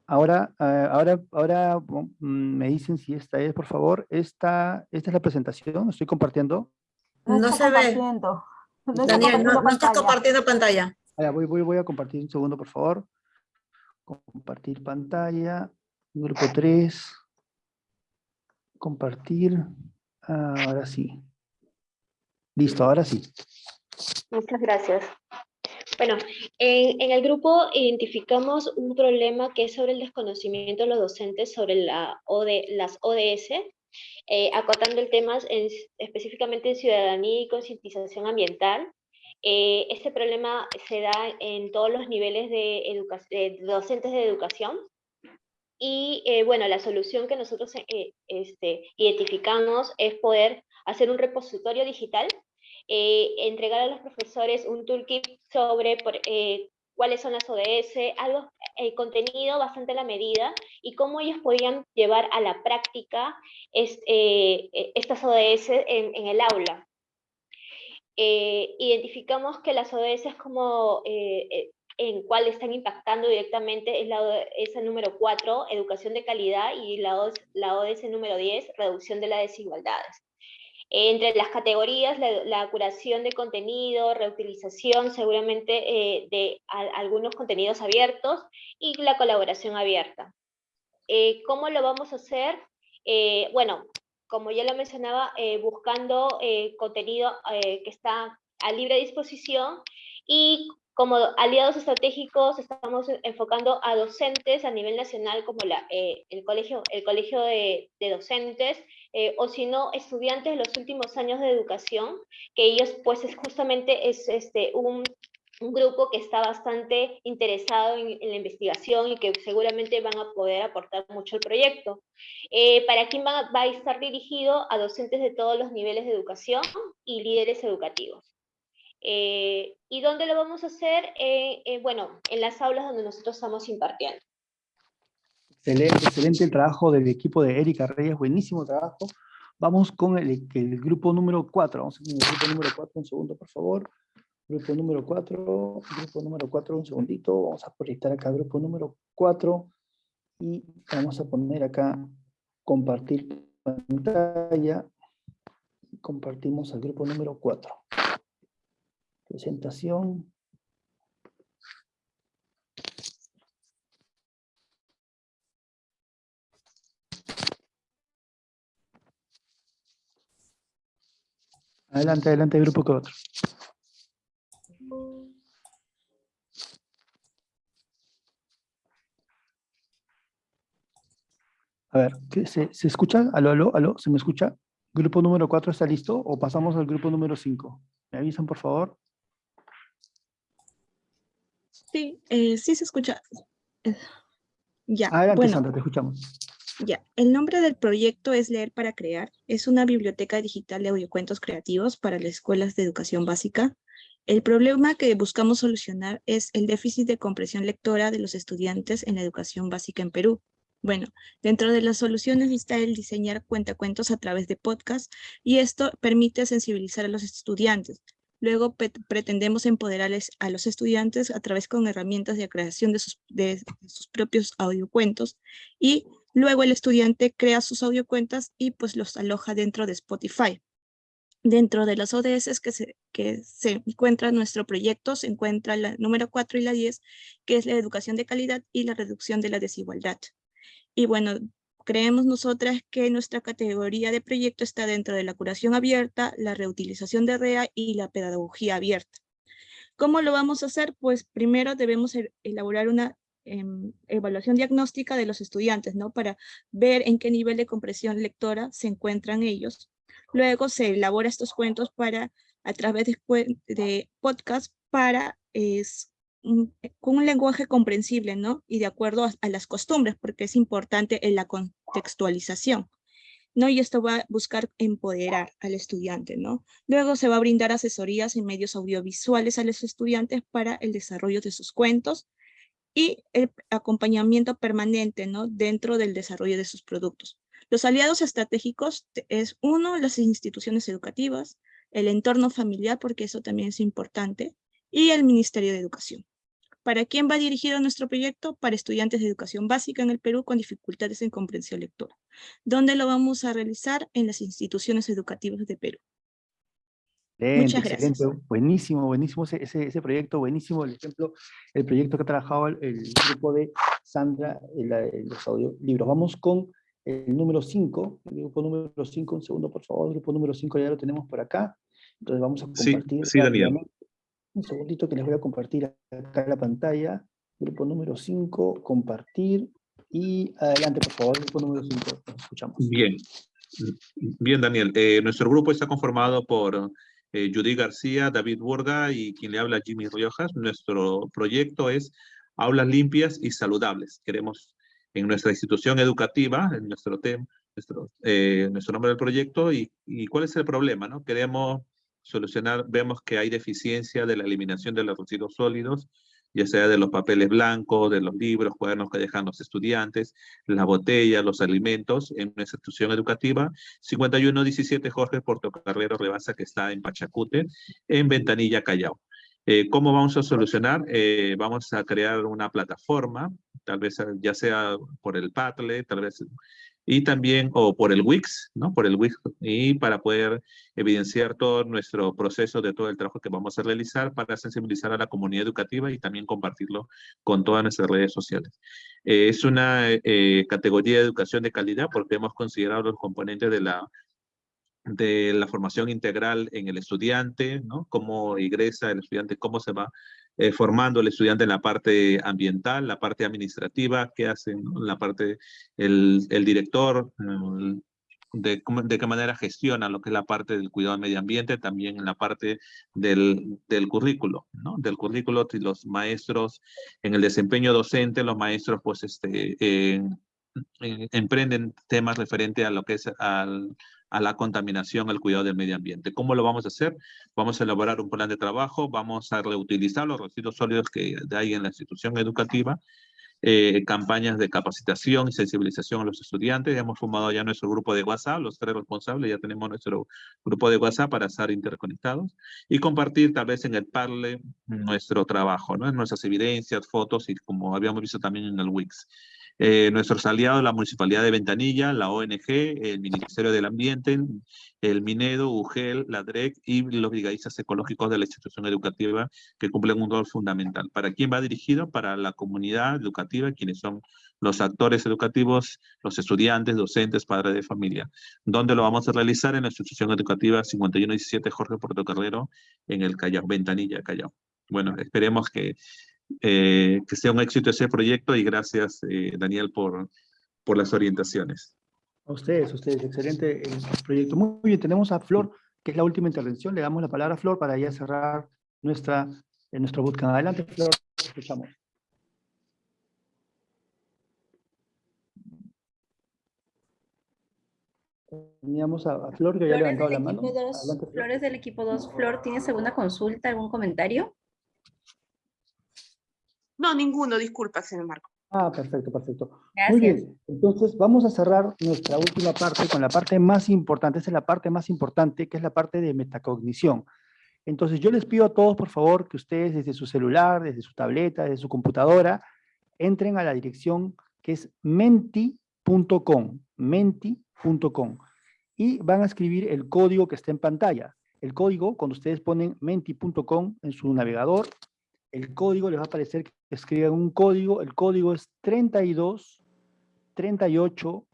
Ahora, ah, ahora, ahora mm, me dicen si esta es, por favor. Esta, esta es la presentación, estoy compartiendo. No, se ve. Daniel, no, estás compartiendo pantalla. Voy, a compartir un segundo, por favor. Compartir pantalla. Grupo 3. Compartir. Ahora sí. Listo, ahora sí. Muchas gracias. Bueno, en, el grupo identificamos un problema que es sobre el desconocimiento de los docentes sobre la las ODS, eh, acotando el tema específicamente en ciudadanía y concientización ambiental. Eh, este problema se da en todos los niveles de, docentes de educación. Y eh, bueno, la solución que nosotros este, identificamos es poder hacer un repositorio digital eh, entregar a los profesores un toolkit sobre eh, cuáles son las ODS, algo, el contenido bastante a la medida y cómo ellos podían llevar a la práctica eh, estas ODS en, el aula. Identificamos que las ODS como en cuál están impactando directamente es la ODS número 4, educación de calidad, y la ODS, la ODS número 10, reducción de las desigualdades. Entre las categorías, la, curación de contenido, reutilización seguramente eh, de algunos contenidos abiertos y la colaboración abierta. Eh, ¿Cómo lo vamos a hacer? Eh, bueno, como ya lo mencionaba, buscando contenido que está a libre disposición y como aliados estratégicos estamos enfocando a docentes a nivel nacional como la, el colegio, el colegio de, de docentes, eh, o si no, estudiantes de los últimos años de educación, que ellos pues es justamente es este, un, un grupo que está bastante interesado en, la investigación y que seguramente van a poder aportar mucho al proyecto. Eh, ¿Para quién va, a estar dirigido? A docentes de todos los niveles de educación y líderes educativos. Eh, ¿Y dónde lo vamos a hacer? bueno, en las aulas donde nosotros estamos impartiendo. Excelente, excelente el trabajo del equipo de Erika Reyes, buenísimo trabajo. Vamos con el, grupo número 4, vamos con el grupo número 4, un segundo por favor. Grupo número 4, grupo número 4, un segundito, vamos a proyectar acá grupo número 4 y vamos a poner acá compartir pantalla. Compartimos al grupo número 4. Presentación. Adelante, adelante, grupo 4. A ver, ¿se, ¿se escucha? ¿Aló, aló, aló? ¿Se me escucha? ¿Grupo número 4 está listo o pasamos al grupo número 5? ¿Me avisan, por favor? Sí, eh, sí se escucha. Eh, ya, Adelante, bueno, Sandra, te escuchamos. ya. El nombre del proyecto es Leer para Crear. Es una biblioteca digital de audiocuentos creativos para las escuelas de educación básica. El problema que buscamos solucionar es el déficit de comprensión lectora de los estudiantes en la educación básica en Perú. Bueno, dentro de las soluciones está el diseñar cuentacuentos a través de podcast y esto permite sensibilizar a los estudiantes. Luego pretendemos empoderarles a los estudiantes a través con herramientas de creación de sus, propios audiocuentos y luego el estudiante crea sus audiocuentas y pues los aloja dentro de Spotify. Dentro de las ODS que se, que encuentra nuestro proyecto, se encuentra la número 4 y la 10, que es la educación de calidad y la reducción de la desigualdad. Y bueno, creemos nosotras que nuestra categoría de proyecto está dentro de la curación abierta, la reutilización de REA y la pedagogía abierta. ¿Cómo lo vamos a hacer? Pues primero debemos e-, elaborar una em, evaluación diagnóstica de los estudiantes, ¿no? Para ver en qué nivel de comprensión lectora se encuentran ellos. Luego se elabora estos cuentos para, a través de, de podcast para es, con un lenguaje comprensible, ¿no? Y de acuerdo a, las costumbres, porque es importante en la contextualización. ¿no? Y esto va a buscar empoderar al estudiante, ¿no? Luego se va a brindar asesorías en medios audiovisuales a los estudiantes para el desarrollo de sus cuentos y el acompañamiento permanente, ¿no? Dentro del desarrollo de sus productos. Los aliados estratégicos es uno, las instituciones educativas, el entorno familiar, porque eso también es importante, y el Ministerio de Educación. ¿Para quién va dirigido nuestro proyecto? Para estudiantes de educación básica en el Perú con dificultades en comprensión lectora. ¿Dónde lo vamos a realizar? En las instituciones educativas de Perú. Muchas gracias. Buenísimo, buenísimo ese, ese, proyecto, buenísimo el ejemplo, el proyecto que ha trabajado el, grupo de Sandra en, los audiolibros. Vamos con el número 5, el grupo número 5, un segundo por favor, el grupo número 5 ya lo tenemos por acá. Entonces vamos a compartir. Sí, sí Daniel. Un segundito que les voy a compartir acá la pantalla. Grupo número 5, compartir. Y adelante, por favor, grupo número 5. Escuchamos. Bien. Bien, Daniel. Eh, nuestro grupo está conformado por eh, Judy García, David Burga y quien le habla Jimmy Riojas. Nuestro proyecto es aulas limpias y saludables. Queremos en nuestra institución educativa, en nuestro tema, nuestro, eh, nuestro nombre del proyecto y, y, cuál es el problema, ¿no? Queremos solucionar, vemos que hay deficiencia de la eliminación de los residuos sólidos, ya sea de los papeles blancos, de los libros, cuadernos que dejan los estudiantes, las botellas, los alimentos, en una institución educativa, 5117 Jorge Portocarrero Rebasa, que está en Pachacute, en Ventanilla, Callao. Eh, ¿Cómo vamos a solucionar? Eh, vamos a crear una plataforma, tal vez ya sea por el Padlet, tal vez y también, o por el Wix, ¿no? Por el Wix, y para poder evidenciar todo nuestro proceso de todo el trabajo que vamos a realizar para sensibilizar a la comunidad educativa y también compartirlo con todas nuestras redes sociales. Eh, es una eh, categoría de educación de calidad porque hemos considerado los componentes de la de la formación integral en el estudiante, ¿no? Cómo ingresa el estudiante, cómo se va eh, formando el estudiante en la parte ambiental, la parte administrativa, qué hace la parte, el, el director, de, de, qué manera gestiona lo que es la parte del cuidado del medio ambiente, también en la parte del, del currículo, ¿no? Del currículo, los maestros, en el desempeño docente, los maestros pues este, emprenden temas referentes a lo que es al, a la contaminación, al cuidado del medio ambiente. ¿Cómo lo vamos a hacer? Vamos a elaborar un plan de trabajo, vamos a reutilizar los residuos sólidos que hay en la institución educativa, eh, campañas de capacitación y sensibilización a los estudiantes. Hemos formado ya nuestro grupo de WhatsApp, los tres responsables, ya tenemos nuestro grupo de WhatsApp para estar interconectados y compartir tal vez en el Parle nuestro trabajo, ¿no? nuestras evidencias, fotos y como habíamos visto también en el Wix. Eh, nuestros aliados, la Municipalidad de Ventanilla, la ONG, el Ministerio del Ambiente, el Minedo, UGEL, la DREC y los brigadistas ecológicos de la institución educativa que cumplen un rol fundamental. ¿Para quién va dirigido? Para la comunidad educativa, quienes son los actores educativos, los estudiantes, docentes, padres de familia. ¿Dónde lo vamos a realizar? En la institución educativa 5117 Jorge Puerto Carrero, en el Callao, Ventanilla, Callao. Bueno, esperemos que eh, que sea un éxito ese proyecto y gracias, eh, Daniel, por, por las orientaciones. A ustedes, a ustedes, excelente el proyecto. Muy bien, tenemos a Flor, que es la última intervención. Le damos la palabra a Flor para ya cerrar nuestra, en nuestro bootcamp. Adelante, Flor, escuchamos. Teníamos a, Flor que había levantado la mano. Flor. Flores del equipo 2. Flor, ¿tienes alguna consulta, algún comentario? No, ninguno, disculpa, señor Marco. Ah, perfecto, perfecto. Muy bien, entonces vamos a cerrar nuestra última parte con la parte más importante, esa es la parte más importante, que es la parte de metacognición. Entonces yo les pido a todos, por favor, que ustedes desde su celular, desde su tableta, desde su computadora, entren a la dirección que es menti.com, menti.com, y van a escribir el código que está en pantalla. El código, cuando ustedes ponen menti.com en su navegador, el código les va a aparecer que escriban un código, el código es 32 38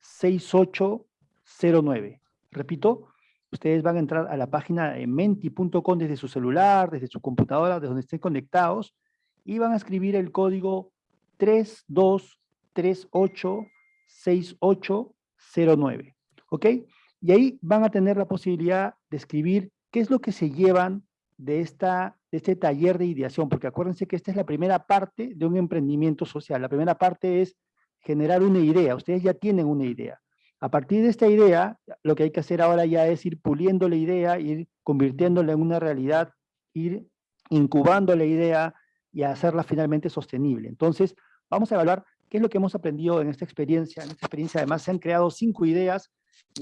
6809. Repito, ustedes van a entrar a la página menti.com desde su celular, desde su computadora, desde donde estén conectados, y van a escribir el código 32386809. ¿Ok? Y ahí van a tener la posibilidad de escribir qué es lo que se llevan de, esta, de este taller de ideación, porque acuérdense que esta es la primera parte de un emprendimiento social. La primera parte es generar una idea. Ustedes ya tienen una idea. A partir de esta idea, lo que hay que hacer ahora ya es ir puliendo la idea, ir convirtiéndola en una realidad, ir incubando la idea y hacerla finalmente sostenible. Entonces, vamos a evaluar qué es lo que hemos aprendido en esta experiencia. En esta experiencia, además, se han creado cinco ideas,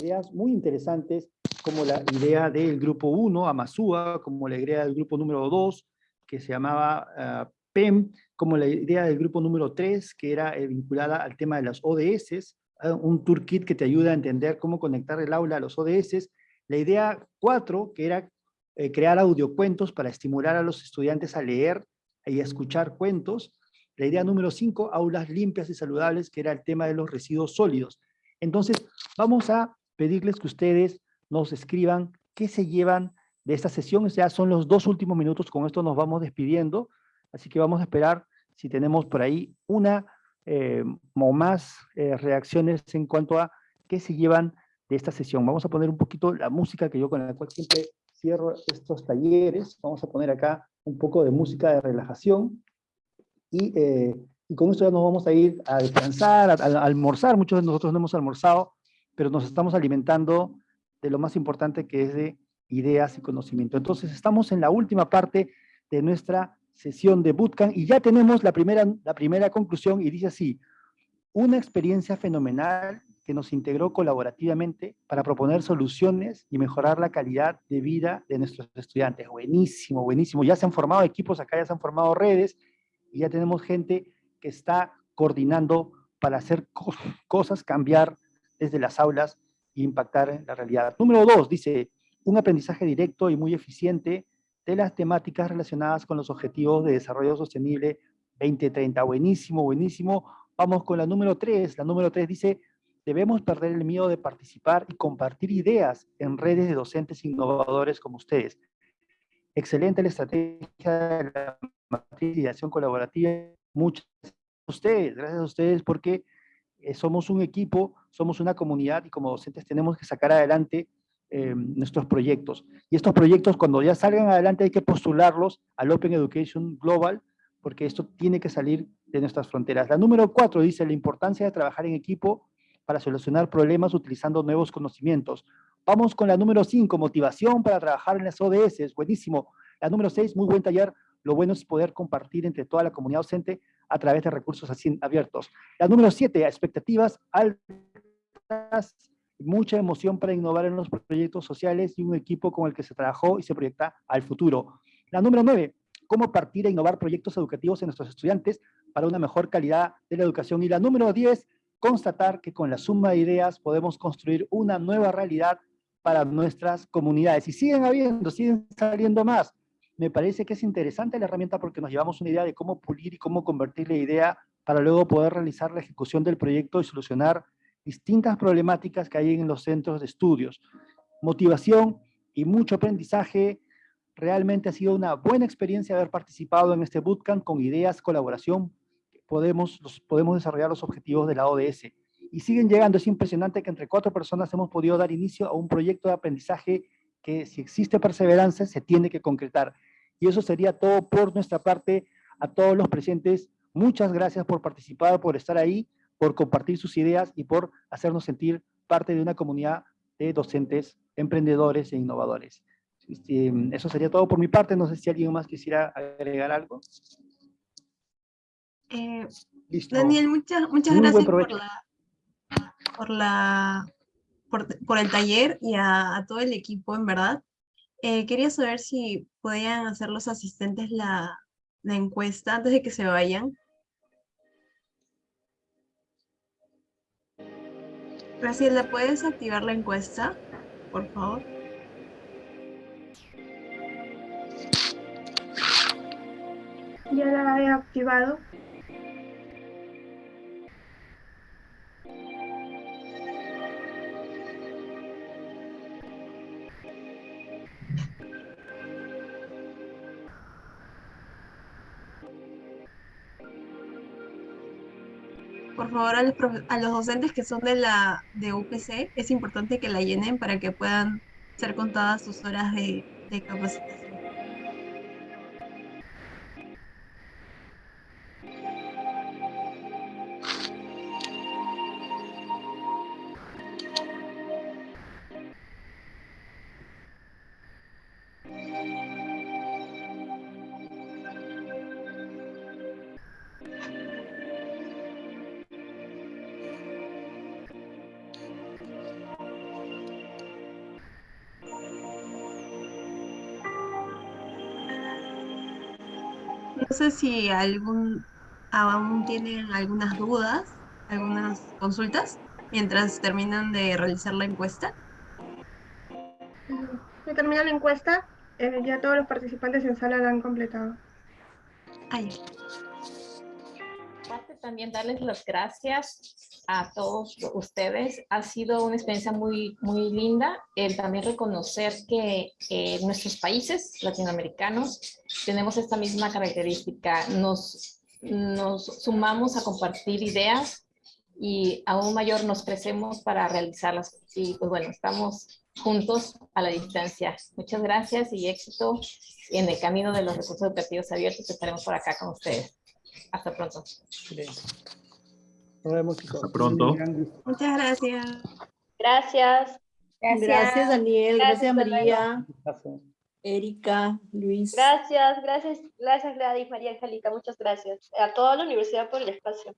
ideas muy interesantes como la idea del grupo 1, Amasúa, como la idea del grupo número 2, que se llamaba ah, PEM, como la idea del grupo número 3, que era eh, vinculada al tema de las ODS, ah, un toolkit que te ayuda a entender cómo conectar el aula a los ODS, la idea 4, que era eh, crear audiocuentos para estimular a los estudiantes a leer y a escuchar cuentos, la idea número 5, aulas limpias y saludables, que era el tema de los residuos sólidos. Entonces, vamos a pedirles que ustedes nos escriban qué se llevan de esta sesión. Ya son los dos últimos minutos, con esto nos vamos despidiendo, así que vamos a esperar si tenemos por ahí una eh, o más eh, reacciones en cuanto a qué se llevan de esta sesión. Vamos a poner un poquito la música que yo con la cual siempre cierro estos talleres. Vamos a poner acá un poco de música de relajación. Y, eh, con esto ya nos vamos a ir a descansar, a, a, almorzar. Muchos de nosotros no hemos almorzado, pero nos estamos alimentando de lo más importante que es de ideas y conocimiento. Entonces, estamos en la última parte de nuestra sesión de Bootcamp y ya tenemos la primera, la primera conclusión y dice así, una experiencia fenomenal que nos integró colaborativamente para proponer soluciones y mejorar la calidad de vida de nuestros estudiantes. Buenísimo, buenísimo. Ya se han formado equipos acá, ya se han formado redes y ya tenemos gente que está coordinando para hacer cosas, cambiar desde las aulas impactar la realidad. Número dos, dice, un aprendizaje directo y muy eficiente de las temáticas relacionadas con los objetivos de desarrollo sostenible 2030. Buenísimo, buenísimo. Vamos con la número tres. La número tres dice, debemos perder el miedo de participar y compartir ideas en redes de docentes innovadores como ustedes. Excelente la estrategia de la matriz de ideación colaborativa. Muchas gracias a ustedes, gracias a ustedes porque eh, somos un equipo, somos una comunidad y como docentes tenemos que sacar adelante eh, nuestros proyectos. Y estos proyectos cuando ya salgan adelante hay que postularlos al Open Education Global porque esto tiene que salir de nuestras fronteras. La número cuatro dice la importancia de trabajar en equipo para solucionar problemas utilizando nuevos conocimientos. Vamos con la número cinco, motivación para trabajar en las ODS, buenísimo. La número seis, muy buen taller, lo bueno es poder compartir entre toda la comunidad docente a través de recursos así abiertos. La número siete, expectativas altas, mucha emoción para innovar en los proyectos sociales y un equipo con el que se trabajó y se proyecta al futuro. La número nueve, cómo partir a innovar proyectos educativos en nuestros estudiantes para una mejor calidad de la educación. Y la número 10, constatar que con la suma de ideas podemos construir una nueva realidad para nuestras comunidades. Y siguen habiendo, siguen saliendo más. Me parece que es interesante la herramienta porque nos llevamos una idea de cómo pulir y cómo convertir la idea para luego poder realizar la ejecución del proyecto y solucionar distintas problemáticas que hay en los centros de estudios. Motivación y mucho aprendizaje. Realmente ha sido una buena experiencia haber participado en este bootcamp con ideas, colaboración. Podemos, podemos desarrollar los objetivos de la ODS. Y siguen llegando. Es impresionante que entre cuatro personas hemos podido dar inicio a un proyecto de aprendizaje que si existe perseverancia se tiene que concretar. Y eso sería todo por nuestra parte. A todos los presentes, muchas gracias por participar, por estar ahí por compartir sus ideas y por hacernos sentir parte de una comunidad de docentes, emprendedores e innovadores. Este, eso sería todo por mi parte. No sé si alguien más quisiera agregar algo. Eh, Daniel, muchas, muchas gracias por la, por, la por, el taller y a, todo el equipo, en verdad. Eh, quería saber si podían hacer los asistentes la, la encuesta antes de que se vayan. Graciela, ¿puedes activar la encuesta, por favor? Ya la he activado. Favor, a los, a los, docentes que son de la de UPC, es importante que la llenen para que puedan ser contadas sus horas de, de capacitación. Sé si algún, aún tienen algunas dudas, algunas consultas, mientras terminan de realizar la encuesta. Se termina la encuesta, eh, ya todos los participantes en sala la han completado. Ahí. También darles las gracias a todos ustedes. Ha sido una experiencia muy, muy linda el también reconocer que eh, nuestros países latinoamericanos tenemos esta misma característica. Nos, nos sumamos a compartir ideas y aún mayor nos crecemos para realizarlas. Y pues bueno, estamos juntos a la distancia. Muchas gracias y éxito en el camino de los recursos educativos abiertos. Estaremos por acá con ustedes. Hasta pronto. Nos vemos, chicos. Hasta pronto. Muchas gracias. Gracias. Gracias, Daniel. Gracias, María. Erika, Luis. Gracias, gracias, gracias Gladys, María Angélica, muchas gracias. A toda la universidad por el espacio.